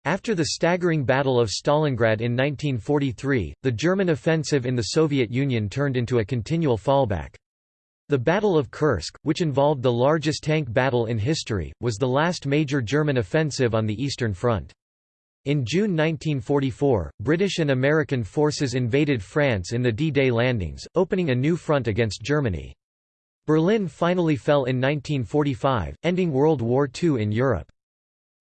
After the staggering Battle of Stalingrad in 1943, the German offensive in the Soviet Union turned into a continual fallback. The Battle of Kursk, which involved the largest tank battle in history, was the last major German offensive on the Eastern Front. In June 1944, British and American forces invaded France in the D-Day landings, opening a new front against Germany. Berlin finally fell in 1945, ending World War II in Europe.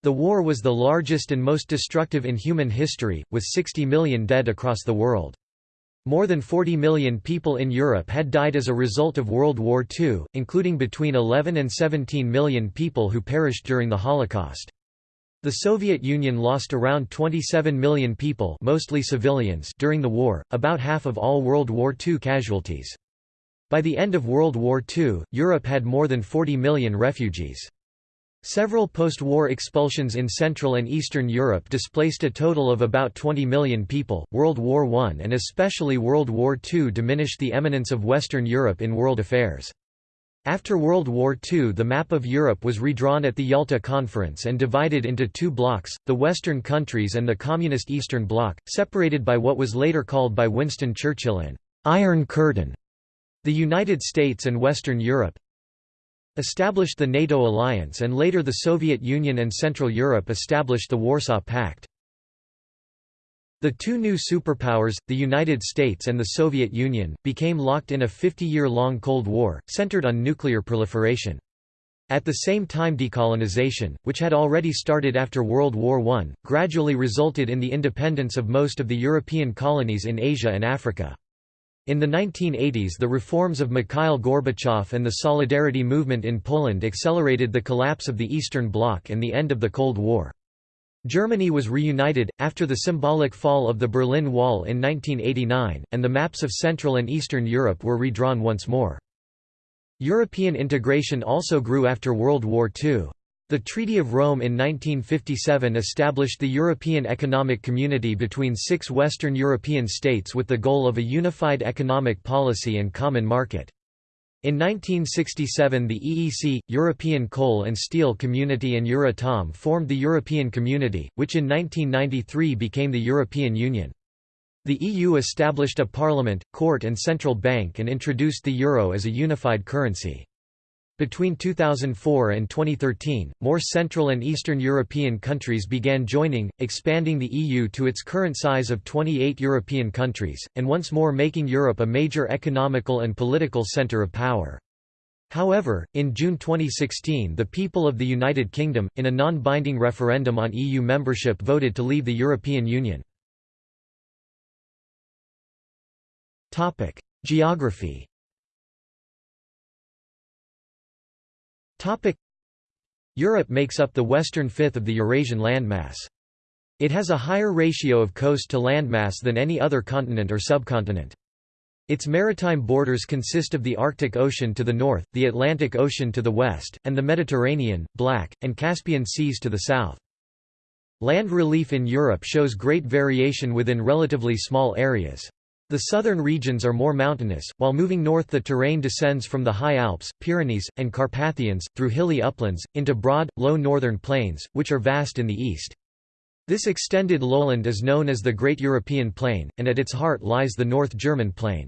The war was the largest and most destructive in human history, with 60 million dead across the world. More than 40 million people in Europe had died as a result of World War II, including between 11 and 17 million people who perished during the Holocaust. The Soviet Union lost around 27 million people mostly civilians during the war, about half of all World War II casualties. By the end of World War II, Europe had more than 40 million refugees. Several post-war expulsions in Central and Eastern Europe displaced a total of about 20 million people. World War I and especially World War II diminished the eminence of Western Europe in world affairs. After World War II the map of Europe was redrawn at the Yalta Conference and divided into two blocks, the Western countries and the Communist Eastern Bloc, separated by what was later called by Winston Churchill an «Iron Curtain». The United States and Western Europe, established the NATO alliance and later the Soviet Union and Central Europe established the Warsaw Pact. The two new superpowers, the United States and the Soviet Union, became locked in a 50-year-long Cold War, centered on nuclear proliferation. At the same time decolonization, which had already started after World War I, gradually resulted in the independence of most of the European colonies in Asia and Africa. In the 1980s the reforms of Mikhail Gorbachev and the Solidarity movement in Poland accelerated the collapse of the Eastern Bloc and the end of the Cold War. Germany was reunited, after the symbolic fall of the Berlin Wall in 1989, and the maps of Central and Eastern Europe were redrawn once more. European integration also grew after World War II. The Treaty of Rome in 1957 established the European Economic Community between six Western European states with the goal of a unified economic policy and common market. In 1967 the EEC, European Coal and Steel Community and Euratom formed the European Community, which in 1993 became the European Union. The EU established a parliament, court and central bank and introduced the euro as a unified currency. Between 2004 and 2013, more Central and Eastern European countries began joining, expanding the EU to its current size of 28 European countries, and once more making Europe a major economical and political centre of power. However, in June 2016 the people of the United Kingdom, in a non-binding referendum on EU membership voted to leave the European Union. Geography Europe makes up the western fifth of the Eurasian landmass. It has a higher ratio of coast to landmass than any other continent or subcontinent. Its maritime borders consist of the Arctic Ocean to the north, the Atlantic Ocean to the west, and the Mediterranean, Black, and Caspian Seas to the south. Land relief in Europe shows great variation within relatively small areas. The southern regions are more mountainous, while moving north the terrain descends from the high Alps, Pyrenees, and Carpathians, through hilly uplands, into broad, low northern plains, which are vast in the east. This extended lowland is known as the Great European Plain, and at its heart lies the North German Plain.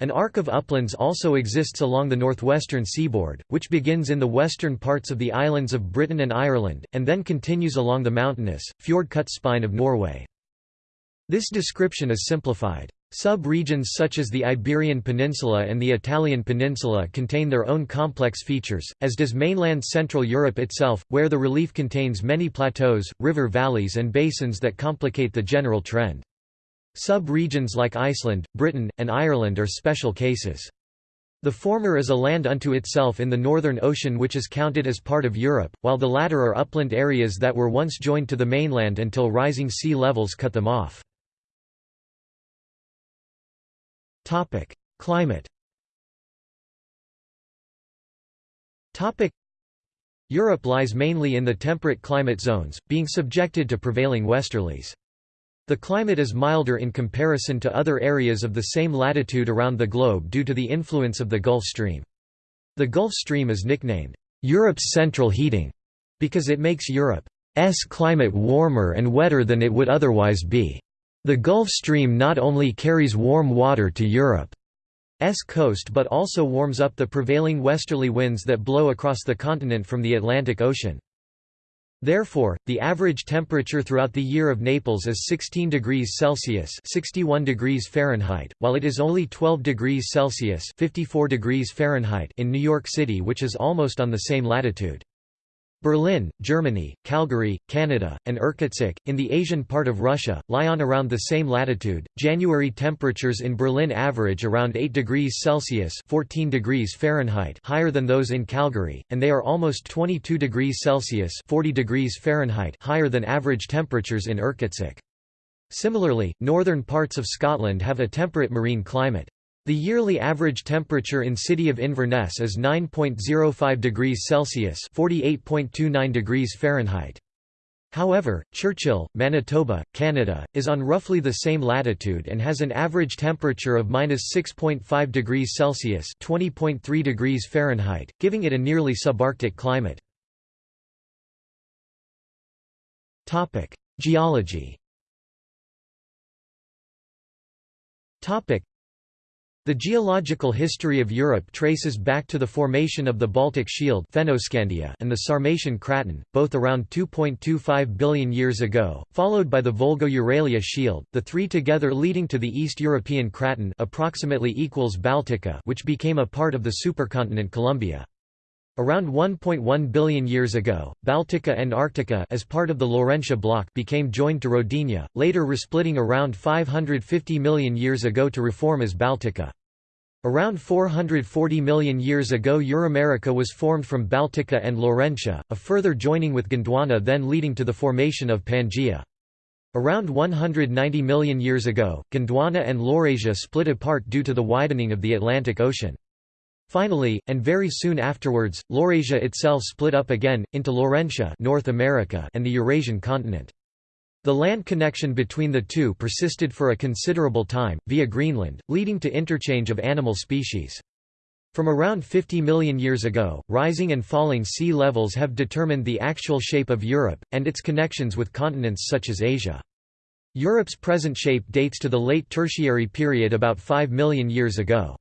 An arc of uplands also exists along the northwestern seaboard, which begins in the western parts of the islands of Britain and Ireland, and then continues along the mountainous, fjord-cut spine of Norway. This description is simplified. Sub-regions such as the Iberian Peninsula and the Italian Peninsula contain their own complex features, as does mainland Central Europe itself, where the relief contains many plateaus, river valleys and basins that complicate the general trend. Sub-regions like Iceland, Britain, and Ireland are special cases. The former is a land unto itself in the Northern Ocean which is counted as part of Europe, while the latter are upland areas that were once joined to the mainland until rising sea levels cut them off. Climate Topic: Europe lies mainly in the temperate climate zones, being subjected to prevailing westerlies. The climate is milder in comparison to other areas of the same latitude around the globe due to the influence of the Gulf Stream. The Gulf Stream is nicknamed, "...Europe's central heating", because it makes Europe's climate warmer and wetter than it would otherwise be. The Gulf Stream not only carries warm water to Europe's coast but also warms up the prevailing westerly winds that blow across the continent from the Atlantic Ocean. Therefore, the average temperature throughout the year of Naples is 16 degrees Celsius (61 degrees Fahrenheit), while it is only 12 degrees Celsius (54 degrees Fahrenheit) in New York City, which is almost on the same latitude. Berlin, Germany, Calgary, Canada, and Irkutsk, in the Asian part of Russia, lie on around the same latitude. January temperatures in Berlin average around 8 degrees Celsius (14 degrees Fahrenheit) higher than those in Calgary, and they are almost 22 degrees Celsius (40 degrees Fahrenheit) higher than average temperatures in Irkutsk. Similarly, northern parts of Scotland have a temperate marine climate. The yearly average temperature in city of Inverness is 9.05 degrees Celsius (48.29 degrees Fahrenheit). However, Churchill, Manitoba, Canada, is on roughly the same latitude and has an average temperature of -6.5 degrees Celsius (20.3 degrees Fahrenheit), giving it a nearly subarctic climate. Topic: Geology. Topic: the geological history of Europe traces back to the formation of the Baltic Shield and the Sarmatian Craton, both around 2.25 billion years ago, followed by the Volgo-Uralia Shield, the three together leading to the East European Craton approximately equals Baltica which became a part of the supercontinent Columbia. Around 1.1 billion years ago, Baltica and Arctica as part of the Laurentia block became joined to Rodinia, later resplitting around 550 million years ago to reform as Baltica. Around 440 million years ago Euramerica was formed from Baltica and Laurentia, a further joining with Gondwana then leading to the formation of Pangaea. Around 190 million years ago, Gondwana and Laurasia split apart due to the widening of the Atlantic Ocean. Finally, and very soon afterwards, Laurasia itself split up again, into Laurentia North America and the Eurasian continent. The land connection between the two persisted for a considerable time, via Greenland, leading to interchange of animal species. From around 50 million years ago, rising and falling sea levels have determined the actual shape of Europe, and its connections with continents such as Asia. Europe's present shape dates to the late Tertiary period about 5 million years ago.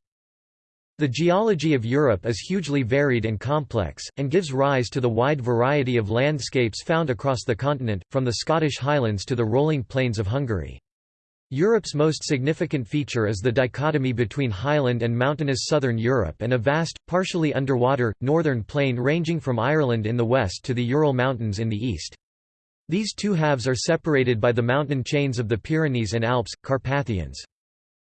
The geology of Europe is hugely varied and complex, and gives rise to the wide variety of landscapes found across the continent, from the Scottish Highlands to the rolling plains of Hungary. Europe's most significant feature is the dichotomy between highland and mountainous southern Europe and a vast, partially underwater, northern plain ranging from Ireland in the west to the Ural Mountains in the east. These two halves are separated by the mountain chains of the Pyrenees and Alps, Carpathians.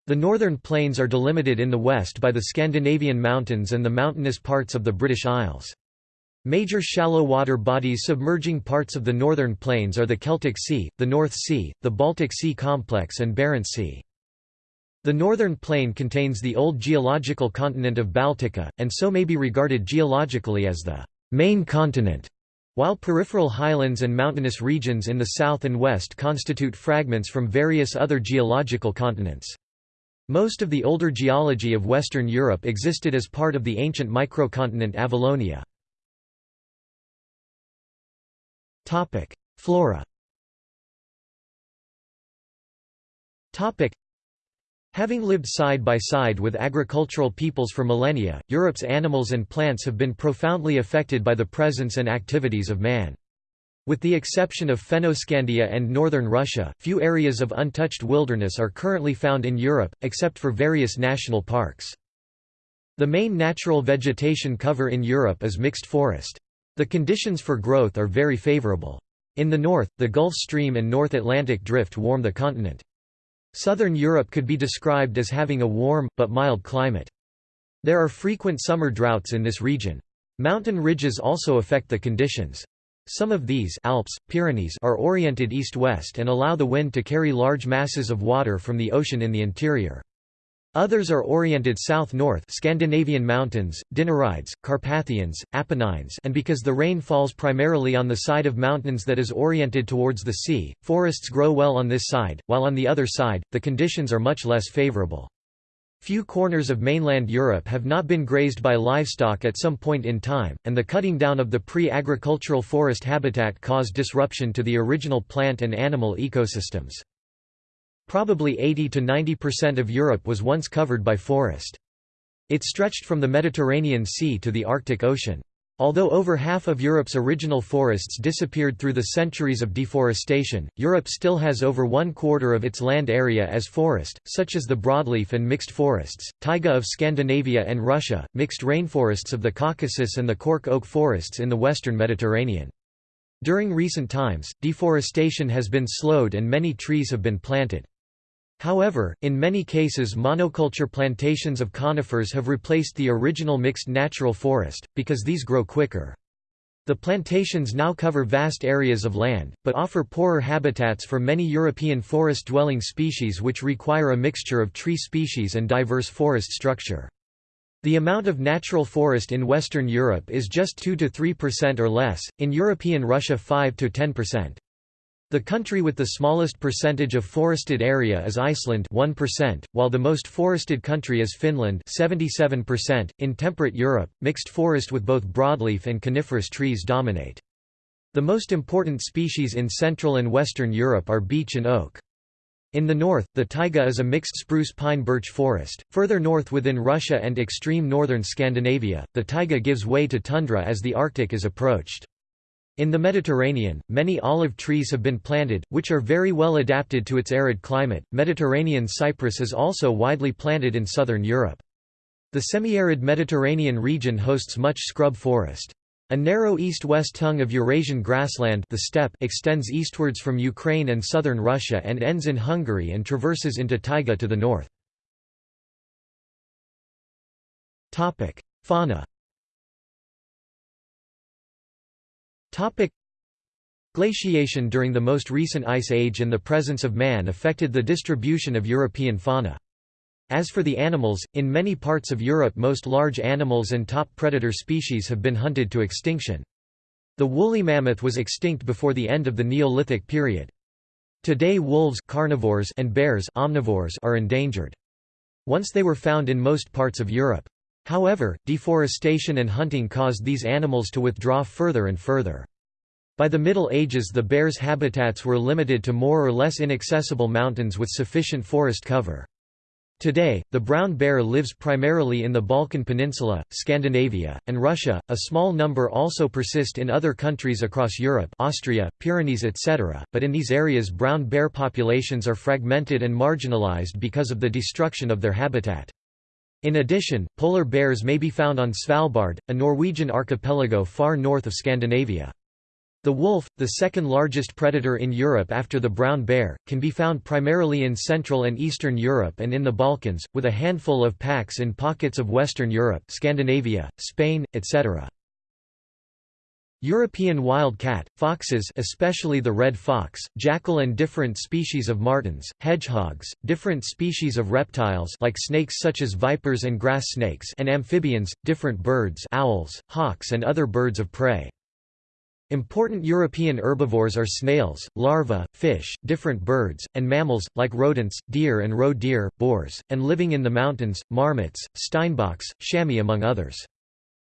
The northern plains are delimited in the west by the Scandinavian mountains and the mountainous parts of the British Isles. Major shallow water bodies submerging parts of the northern plains are the Celtic Sea, the North Sea, the Baltic Sea complex and Barents Sea. The northern plain contains the old geological continent of Baltica, and so may be regarded geologically as the main continent, while peripheral highlands and mountainous regions in the south and west constitute fragments from various other geological continents. Most of the older geology of Western Europe existed as part of the ancient microcontinent Avalonia. Flora. Having lived side by side with agricultural peoples for millennia, Europe's animals and plants have been profoundly affected by the presence and activities of man. With the exception of Fennoscandia and northern Russia, few areas of untouched wilderness are currently found in Europe, except for various national parks. The main natural vegetation cover in Europe is mixed forest. The conditions for growth are very favorable. In the north, the Gulf Stream and North Atlantic Drift warm the continent. Southern Europe could be described as having a warm, but mild climate. There are frequent summer droughts in this region. Mountain ridges also affect the conditions. Some of these Alps, Pyrenees are oriented east-west and allow the wind to carry large masses of water from the ocean in the interior. Others are oriented south-north Scandinavian mountains, Dinarides, Carpathians, Apennines and because the rain falls primarily on the side of mountains that is oriented towards the sea, forests grow well on this side, while on the other side, the conditions are much less favorable. Few corners of mainland Europe have not been grazed by livestock at some point in time, and the cutting down of the pre-agricultural forest habitat caused disruption to the original plant and animal ecosystems. Probably 80 to 90% of Europe was once covered by forest. It stretched from the Mediterranean Sea to the Arctic Ocean. Although over half of Europe's original forests disappeared through the centuries of deforestation, Europe still has over one quarter of its land area as forest, such as the broadleaf and mixed forests, taiga of Scandinavia and Russia, mixed rainforests of the Caucasus and the cork oak forests in the western Mediterranean. During recent times, deforestation has been slowed and many trees have been planted. However, in many cases monoculture plantations of conifers have replaced the original mixed natural forest, because these grow quicker. The plantations now cover vast areas of land, but offer poorer habitats for many European forest-dwelling species which require a mixture of tree species and diverse forest structure. The amount of natural forest in Western Europe is just 2 to 3% or less, in European Russia 5–10%. The country with the smallest percentage of forested area is Iceland 1%, while the most forested country is Finland 77%. .In temperate Europe, mixed forest with both broadleaf and coniferous trees dominate. The most important species in Central and Western Europe are beech and oak. In the north, the taiga is a mixed spruce-pine-birch forest. Further north within Russia and extreme northern Scandinavia, the taiga gives way to tundra as the Arctic is approached. In the Mediterranean, many olive trees have been planted, which are very well adapted to its arid climate. Mediterranean cypress is also widely planted in southern Europe. The semi-arid Mediterranean region hosts much scrub forest. A narrow east-west tongue of Eurasian grassland the steppe extends eastwards from Ukraine and southern Russia and ends in Hungary and traverses into taiga to the north. Fauna Topic Glaciation during the most recent ice age and the presence of man affected the distribution of European fauna. As for the animals, in many parts of Europe most large animals and top predator species have been hunted to extinction. The woolly mammoth was extinct before the end of the Neolithic period. Today wolves carnivores and bears omnivores are endangered. Once they were found in most parts of Europe. However, deforestation and hunting caused these animals to withdraw further and further. By the Middle Ages the bear's habitats were limited to more or less inaccessible mountains with sufficient forest cover. Today, the brown bear lives primarily in the Balkan Peninsula, Scandinavia, and Russia. A small number also persist in other countries across Europe, Austria, Pyrenees, etc., but in these areas brown bear populations are fragmented and marginalized because of the destruction of their habitat. In addition, polar bears may be found on Svalbard, a Norwegian archipelago far north of Scandinavia. The wolf, the second largest predator in Europe after the brown bear, can be found primarily in Central and Eastern Europe and in the Balkans, with a handful of packs in pockets of Western Europe Scandinavia, Spain, etc. European wild cat, foxes especially the red fox, jackal and different species of martens, hedgehogs, different species of reptiles like snakes such as vipers and grass snakes and amphibians, different birds owls, hawks and other birds of prey. Important European herbivores are snails, larvae, fish, different birds, and mammals, like rodents, deer and roe deer, boars, and living in the mountains, marmots, steinbocks, chamois among others.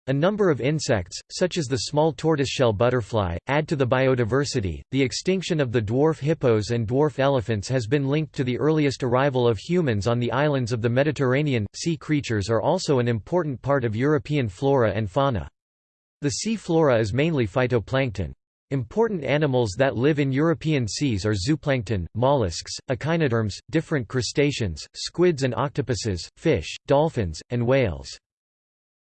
A number of insects, such as the small tortoiseshell butterfly, add to the biodiversity. The extinction of the dwarf hippos and dwarf elephants has been linked to the earliest arrival of humans on the islands of the Mediterranean. Sea creatures are also an important part of European flora and fauna. The sea flora is mainly phytoplankton. Important animals that live in European seas are zooplankton, mollusks, echinoderms, different crustaceans, squids and octopuses, fish, dolphins, and whales.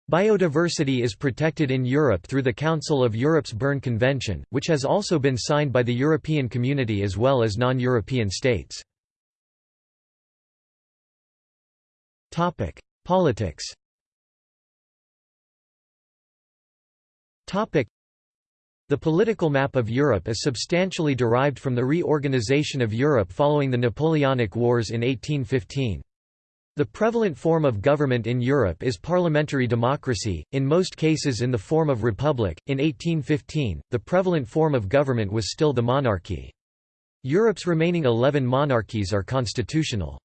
Biodiversity is protected in Europe through the Council of Europe's Berne Convention, which has also been signed by the European Community as well as non-European states. Politics The political map of Europe is substantially derived from the reorganization of Europe following the Napoleonic Wars in 1815. The prevalent form of government in Europe is parliamentary democracy, in most cases in the form of republic. In 1815, the prevalent form of government was still the monarchy. Europe's remaining 11 monarchies are constitutional.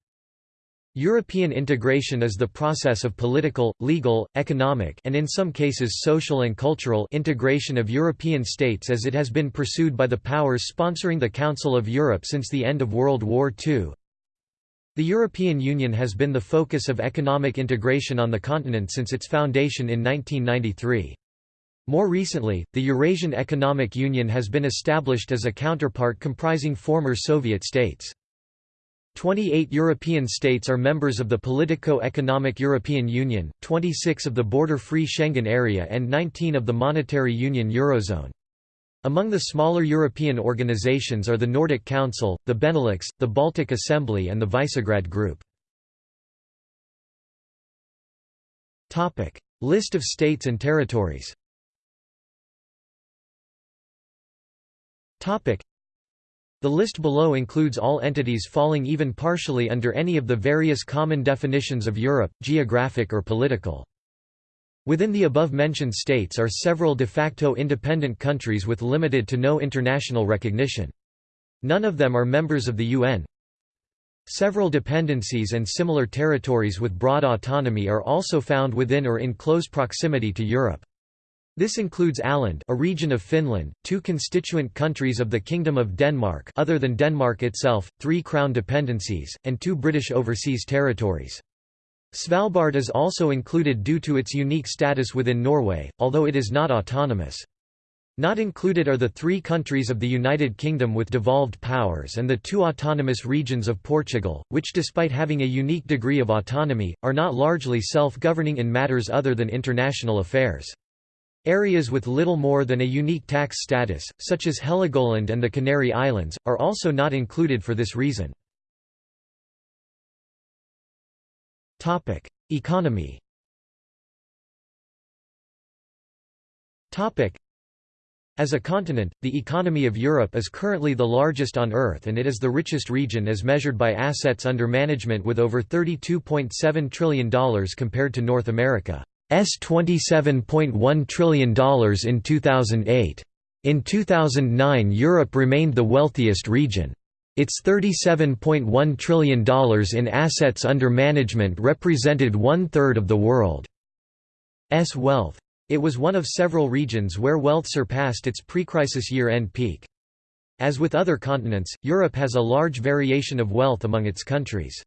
European integration is the process of political, legal, economic and in some cases social and cultural integration of European states as it has been pursued by the powers sponsoring the Council of Europe since the end of World War II. The European Union has been the focus of economic integration on the continent since its foundation in 1993. More recently, the Eurasian Economic Union has been established as a counterpart comprising former Soviet states. 28 European states are members of the Politico-Economic European Union, 26 of the Border-Free Schengen Area and 19 of the Monetary Union Eurozone. Among the smaller European organizations are the Nordic Council, the Benelux, the Baltic Assembly and the Visegrad Group. List of states and territories the list below includes all entities falling even partially under any of the various common definitions of Europe, geographic or political. Within the above-mentioned states are several de facto independent countries with limited to no international recognition. None of them are members of the UN. Several dependencies and similar territories with broad autonomy are also found within or in close proximity to Europe. This includes Åland a region of Finland, two constituent countries of the Kingdom of Denmark other than Denmark itself, three crown dependencies, and two British overseas territories. Svalbard is also included due to its unique status within Norway, although it is not autonomous. Not included are the three countries of the United Kingdom with devolved powers and the two autonomous regions of Portugal, which despite having a unique degree of autonomy, are not largely self-governing in matters other than international affairs. Areas with little more than a unique tax status, such as Heligoland and the Canary Islands, are also not included for this reason. Topic: Economy. Topic: As a continent, the economy of Europe is currently the largest on Earth and it is the richest region as measured by assets under management with over $32.7 trillion compared to North America's $27.1 trillion in 2008. In 2009 Europe remained the wealthiest region. Its $37.1 trillion in assets under management represented one-third of the world's wealth. It was one of several regions where wealth surpassed its pre-crisis year-end peak. As with other continents, Europe has a large variation of wealth among its countries.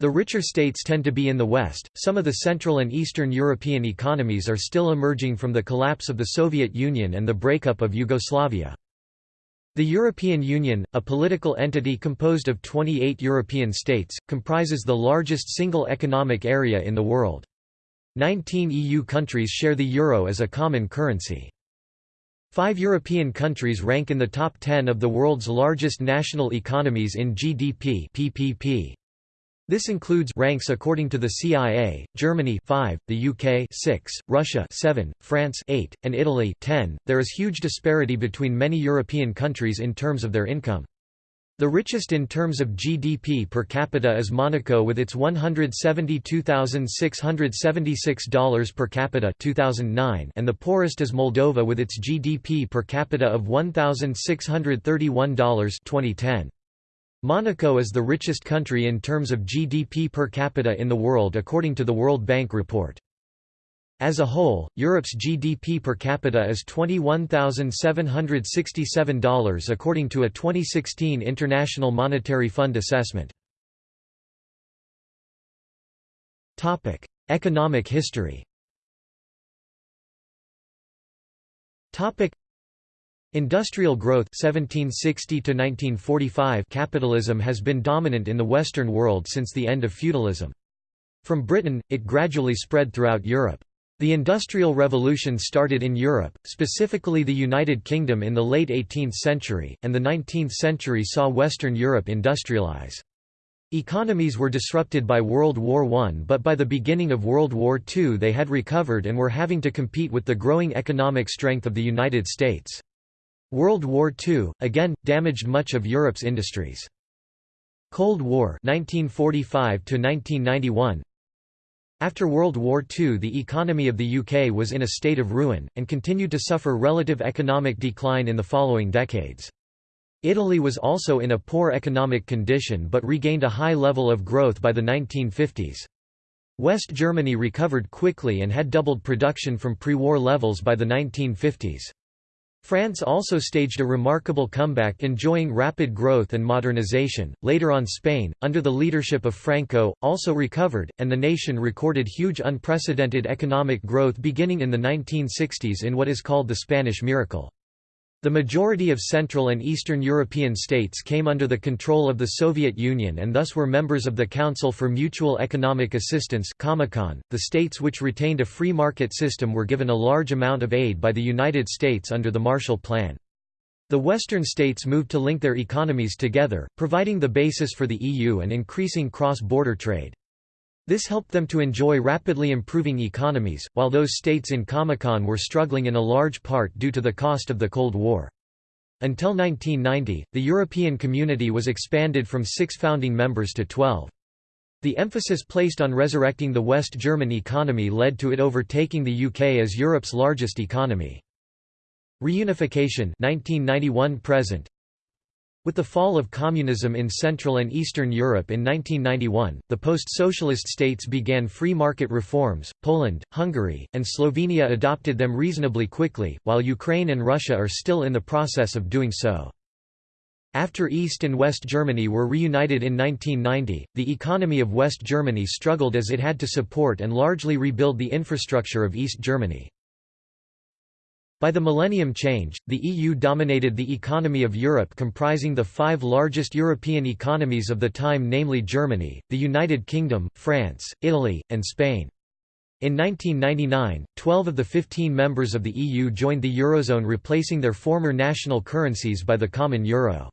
The richer states tend to be in the West. Some of the Central and Eastern European economies are still emerging from the collapse of the Soviet Union and the breakup of Yugoslavia. The European Union, a political entity composed of 28 European states, comprises the largest single economic area in the world. 19 EU countries share the euro as a common currency. Five European countries rank in the top 10 of the world's largest national economies in GDP PPP. This includes ranks according to the CIA, Germany 5, the UK 6, Russia 7, France 8, and Italy 10. There is huge disparity between many European countries in terms of their income. The richest in terms of GDP per capita is Monaco with its $172,676 per capita 2009 and the poorest is Moldova with its GDP per capita of $1,631 2010. Monaco is the richest country in terms of GDP per capita in the world according to the World Bank report. As a whole, Europe's GDP per capita is $21,767 according to a 2016 International Monetary Fund assessment. Economic history Industrial growth 1760 to 1945 capitalism has been dominant in the Western world since the end of feudalism. From Britain, it gradually spread throughout Europe. The Industrial Revolution started in Europe, specifically the United Kingdom in the late 18th century, and the 19th century saw Western Europe industrialize. Economies were disrupted by World War I but by the beginning of World War II they had recovered and were having to compete with the growing economic strength of the United States. World War II, again, damaged much of Europe's industries. Cold War 1945 -1991. After World War II the economy of the UK was in a state of ruin, and continued to suffer relative economic decline in the following decades. Italy was also in a poor economic condition but regained a high level of growth by the 1950s. West Germany recovered quickly and had doubled production from pre-war levels by the 1950s. France also staged a remarkable comeback enjoying rapid growth and modernization. Later on Spain, under the leadership of Franco, also recovered, and the nation recorded huge unprecedented economic growth beginning in the 1960s in what is called the Spanish miracle. The majority of Central and Eastern European states came under the control of the Soviet Union and thus were members of the Council for Mutual Economic Assistance The states which retained a free market system were given a large amount of aid by the United States under the Marshall Plan. The Western states moved to link their economies together, providing the basis for the EU and increasing cross-border trade. This helped them to enjoy rapidly improving economies, while those states in Comecon were struggling in a large part due to the cost of the Cold War. Until 1990, the European Community was expanded from six founding members to twelve. The emphasis placed on resurrecting the West German economy led to it overtaking the UK as Europe's largest economy. Reunification 1991 present with the fall of communism in Central and Eastern Europe in 1991, the post-socialist states began free market reforms. Poland, Hungary, and Slovenia adopted them reasonably quickly, while Ukraine and Russia are still in the process of doing so. After East and West Germany were reunited in 1990, the economy of West Germany struggled as it had to support and largely rebuild the infrastructure of East Germany. By the millennium change, the EU dominated the economy of Europe comprising the five largest European economies of the time namely Germany, the United Kingdom, France, Italy, and Spain. In 1999, 12 of the 15 members of the EU joined the Eurozone replacing their former national currencies by the common euro.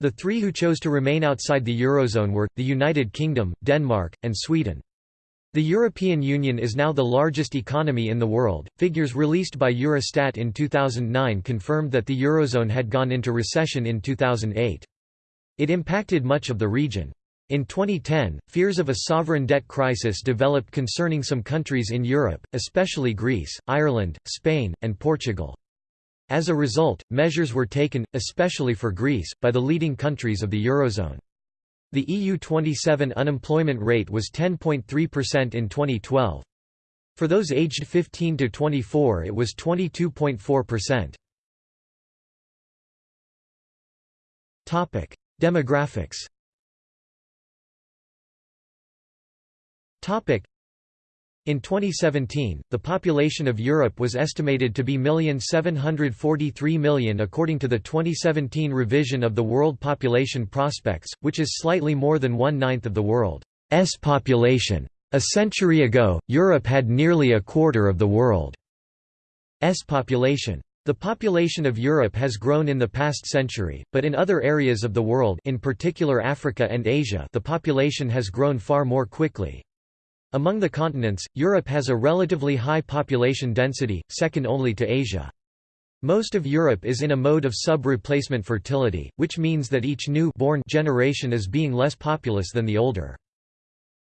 The three who chose to remain outside the Eurozone were, the United Kingdom, Denmark, and Sweden. The European Union is now the largest economy in the world. Figures released by Eurostat in 2009 confirmed that the Eurozone had gone into recession in 2008. It impacted much of the region. In 2010, fears of a sovereign debt crisis developed concerning some countries in Europe, especially Greece, Ireland, Spain, and Portugal. As a result, measures were taken, especially for Greece, by the leading countries of the Eurozone. The EU27 unemployment rate was 10.3% in 2012. For those aged 15 to 24 it was 22.4%. Topic: Demographics. Topic: in 2017, the population of Europe was estimated to be 1,743 million according to the 2017 revision of the World Population Prospects, which is slightly more than one-ninth of the world's population. A century ago, Europe had nearly a quarter of the world's population. The population of Europe has grown in the past century, but in other areas of the world in particular Africa and Asia the population has grown far more quickly. Among the continents, Europe has a relatively high population density, second only to Asia. Most of Europe is in a mode of sub-replacement fertility, which means that each new born generation is being less populous than the older.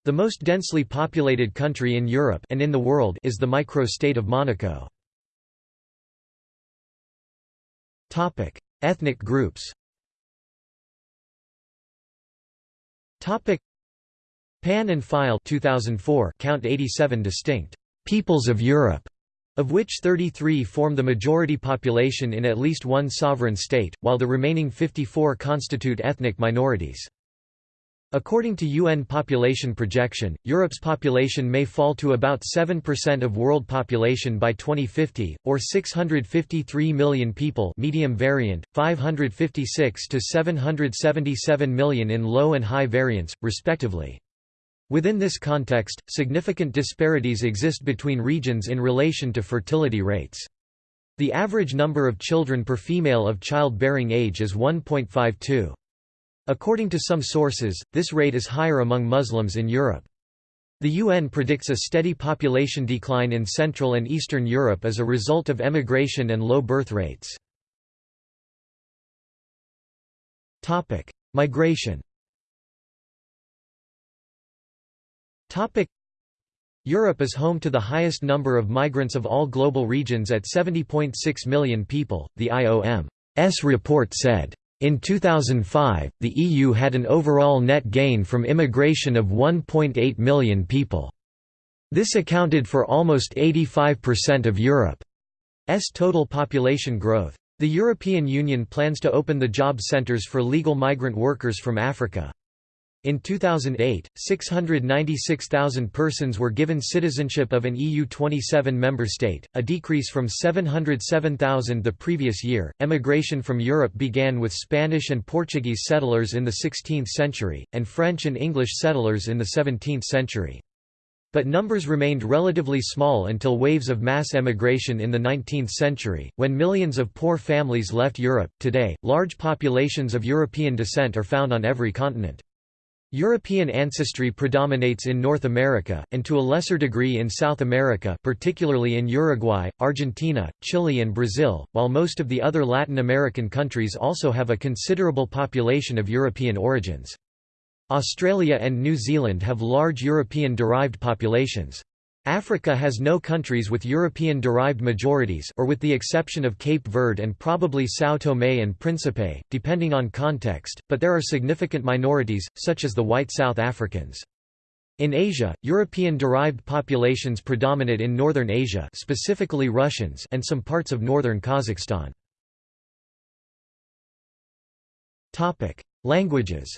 The most densely populated country in Europe and in the world is the micro-state of Monaco. Topic: Ethnic groups. Topic: Pan and Pfeil 2004 count 87 distinct peoples of Europe, of which 33 form the majority population in at least one sovereign state, while the remaining 54 constitute ethnic minorities. According to UN population projection, Europe's population may fall to about 7% of world population by 2050, or 653 million people medium variant, 556 to 777 million in low and high variants, respectively. Within this context, significant disparities exist between regions in relation to fertility rates. The average number of children per female of childbearing age is 1.52. According to some sources, this rate is higher among Muslims in Europe. The UN predicts a steady population decline in Central and Eastern Europe as a result of emigration and low birth rates. Migration Europe is home to the highest number of migrants of all global regions at 70.6 million people, the IOM's report said. In 2005, the EU had an overall net gain from immigration of 1.8 million people. This accounted for almost 85% of Europe's total population growth. The European Union plans to open the job centres for legal migrant workers from Africa. In 2008, 696,000 persons were given citizenship of an EU 27 member state, a decrease from 707,000 the previous year. Emigration from Europe began with Spanish and Portuguese settlers in the 16th century, and French and English settlers in the 17th century. But numbers remained relatively small until waves of mass emigration in the 19th century, when millions of poor families left Europe. Today, large populations of European descent are found on every continent. European ancestry predominates in North America, and to a lesser degree in South America particularly in Uruguay, Argentina, Chile and Brazil, while most of the other Latin American countries also have a considerable population of European origins. Australia and New Zealand have large European-derived populations. Africa has no countries with European-derived majorities or with the exception of Cape Verde and probably São Tomé and Príncipe, depending on context, but there are significant minorities, such as the white South Africans. In Asia, European-derived populations predominate in northern Asia specifically Russians and some parts of northern Kazakhstan. Languages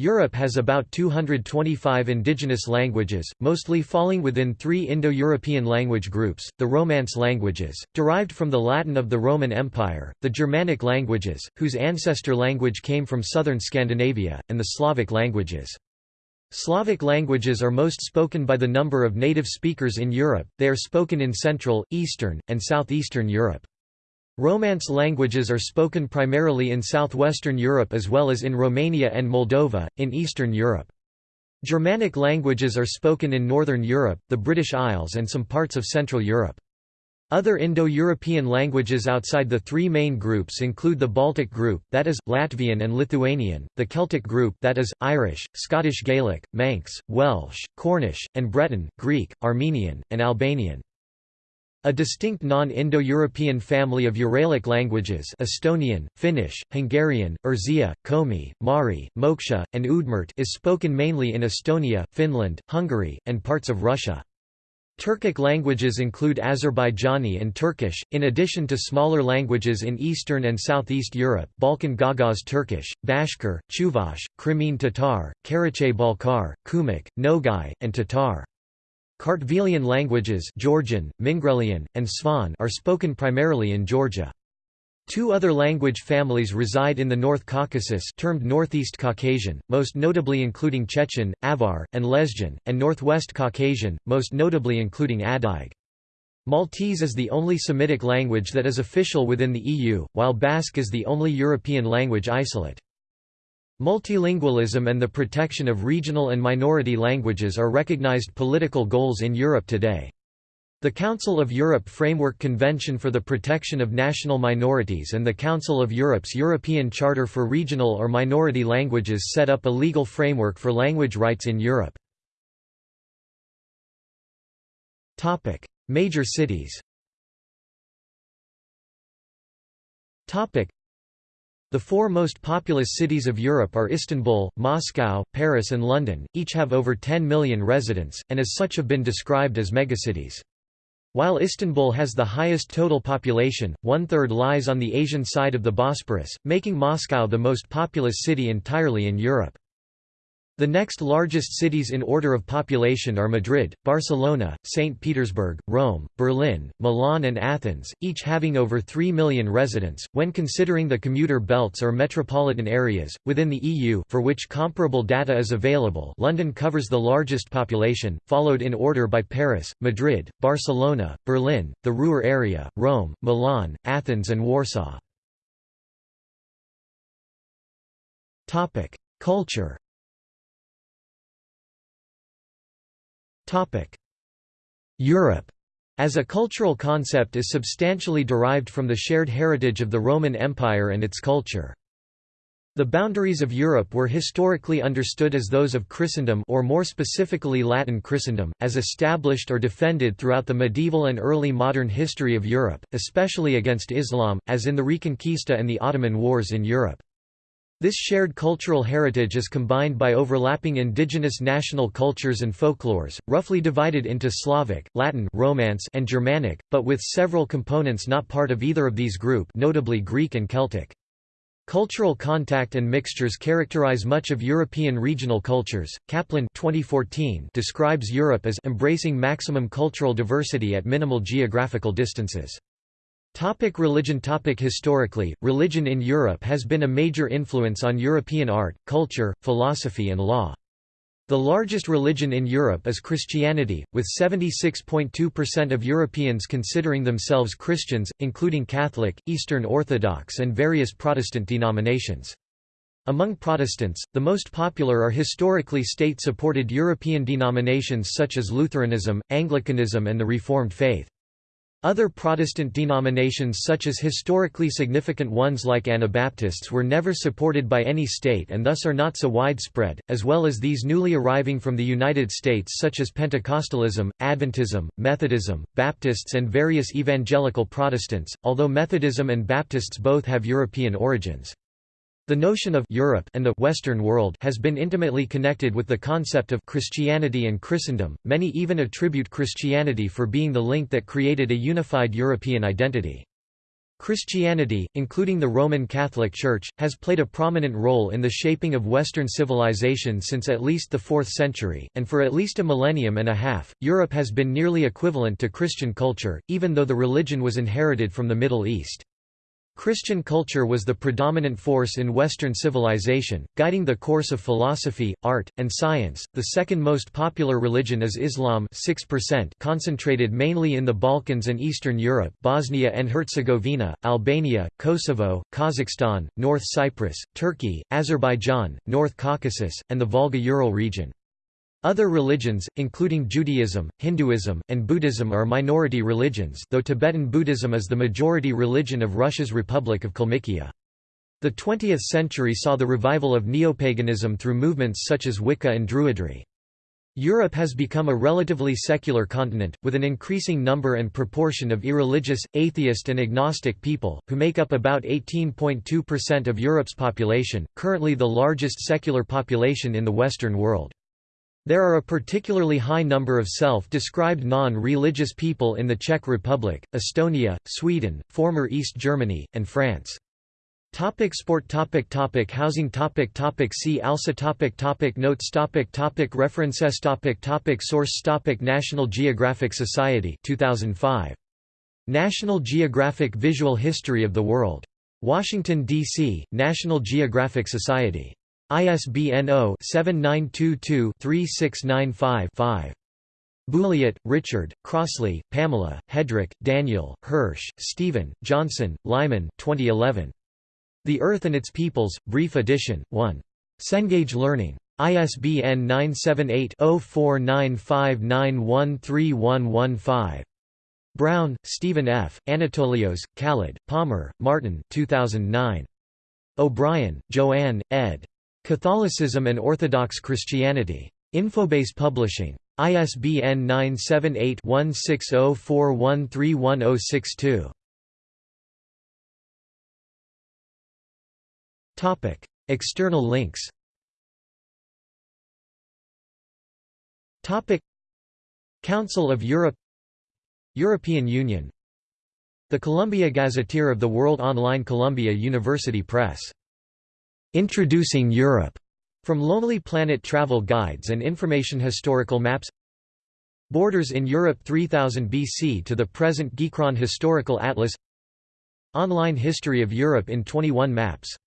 Europe has about 225 indigenous languages, mostly falling within three Indo-European language groups, the Romance languages, derived from the Latin of the Roman Empire, the Germanic languages, whose ancestor language came from southern Scandinavia, and the Slavic languages. Slavic languages are most spoken by the number of native speakers in Europe, they are spoken in Central, Eastern, and Southeastern Europe. Romance languages are spoken primarily in southwestern Europe as well as in Romania and Moldova, in Eastern Europe. Germanic languages are spoken in Northern Europe, the British Isles and some parts of Central Europe. Other Indo-European languages outside the three main groups include the Baltic group, that is, Latvian and Lithuanian, the Celtic group that is, Irish, Scottish Gaelic, Manx, Welsh, Cornish, and Breton, Greek, Armenian, and Albanian. A distinct non-Indo-European family of Uralic languages Estonian, Finnish, Hungarian, Erzya, Komi, Mari, Moksha, and Udmurt is spoken mainly in Estonia, Finland, Hungary, and parts of Russia. Turkic languages include Azerbaijani and Turkish, in addition to smaller languages in Eastern and Southeast Europe Balkan Gagauz Turkish, Bashkir, Chuvash, Crimean Tatar, Karachay-Balkar, Kumyk, Nogai, and Tatar. Kartvelian languages Georgian, Mingrelian, and Svan are spoken primarily in Georgia. Two other language families reside in the North Caucasus termed Northeast Caucasian, most notably including Chechen, Avar, and Lezgin, and Northwest Caucasian, most notably including Adyg. Maltese is the only Semitic language that is official within the EU, while Basque is the only European language isolate. Multilingualism and the protection of regional and minority languages are recognized political goals in Europe today. The Council of Europe Framework Convention for the Protection of National Minorities and the Council of Europe's European Charter for Regional or Minority Languages set up a legal framework for language rights in Europe. Major cities the four most populous cities of Europe are Istanbul, Moscow, Paris and London, each have over 10 million residents, and as such have been described as megacities. While Istanbul has the highest total population, one-third lies on the Asian side of the Bosporus, making Moscow the most populous city entirely in Europe. The next largest cities in order of population are Madrid, Barcelona, St. Petersburg, Rome, Berlin, Milan, and Athens, each having over 3 million residents. When considering the commuter belts or metropolitan areas, within the EU for which comparable data is available, London covers the largest population, followed in order by Paris, Madrid, Barcelona, Berlin, the Ruhr area, Rome, Milan, Athens, and Warsaw. Culture Europe as a cultural concept is substantially derived from the shared heritage of the Roman Empire and its culture. The boundaries of Europe were historically understood as those of Christendom or more specifically Latin Christendom, as established or defended throughout the medieval and early modern history of Europe, especially against Islam, as in the Reconquista and the Ottoman Wars in Europe. This shared cultural heritage is combined by overlapping indigenous national cultures and folklores, roughly divided into Slavic, Latin Romance and Germanic, but with several components not part of either of these group notably Greek and Celtic. Cultural contact and mixtures characterize much of European regional cultures. Kaplan 2014 describes Europe as embracing maximum cultural diversity at minimal geographical distances. Topic religion Topic Historically, religion in Europe has been a major influence on European art, culture, philosophy and law. The largest religion in Europe is Christianity, with 76.2% of Europeans considering themselves Christians, including Catholic, Eastern Orthodox and various Protestant denominations. Among Protestants, the most popular are historically state-supported European denominations such as Lutheranism, Anglicanism and the Reformed faith. Other Protestant denominations such as historically significant ones like Anabaptists were never supported by any state and thus are not so widespread, as well as these newly arriving from the United States such as Pentecostalism, Adventism, Methodism, Baptists and various evangelical Protestants, although Methodism and Baptists both have European origins. The notion of Europe and the Western world has been intimately connected with the concept of Christianity and Christendom. Many even attribute Christianity for being the link that created a unified European identity. Christianity, including the Roman Catholic Church, has played a prominent role in the shaping of Western civilization since at least the 4th century, and for at least a millennium and a half, Europe has been nearly equivalent to Christian culture, even though the religion was inherited from the Middle East. Christian culture was the predominant force in Western civilization, guiding the course of philosophy, art, and science. The second most popular religion is Islam, 6%, concentrated mainly in the Balkans and Eastern Europe, Bosnia and Herzegovina, Albania, Kosovo, Kazakhstan, North Cyprus, Turkey, Azerbaijan, North Caucasus, and the Volga-Ural region. Other religions, including Judaism, Hinduism, and Buddhism are minority religions though Tibetan Buddhism is the majority religion of Russia's Republic of Kalmykia. The 20th century saw the revival of neopaganism through movements such as Wicca and Druidry. Europe has become a relatively secular continent, with an increasing number and proportion of irreligious, atheist and agnostic people, who make up about 18.2% of Europe's population, currently the largest secular population in the Western world. There are a particularly high number of self-described non-religious people in the Czech Republic, Estonia, Sweden, former East Germany, and France. Topic sport topic topic Housing topic topic See also topic topic Notes topic topic References topic topic Source topic National Geographic Society 2005. National Geographic Visual History of the World Washington, D.C., National Geographic Society. ISBN 0-7922-3695-5. Bulliet, Richard, Crossley, Pamela, Headrick, Daniel, Hirsch, Stephen, Johnson, Lyman 2011. The Earth and Its Peoples, Brief Edition, 1. Cengage Learning. ISBN 978-0495913115. Brown, Stephen F., Anatolios, Khalid, Palmer, Martin 2009. O'Brien, Joanne, ed. Catholicism and Orthodox Christianity. Infobase Publishing. ISBN 978-1604131062. External links Council of Europe European Union The Columbia Gazetteer of the World Online Columbia University Press. Introducing Europe. From Lonely Planet travel guides and information historical maps. Borders in Europe 3000 BC to the present Geacron Historical Atlas. Online History of Europe in 21 maps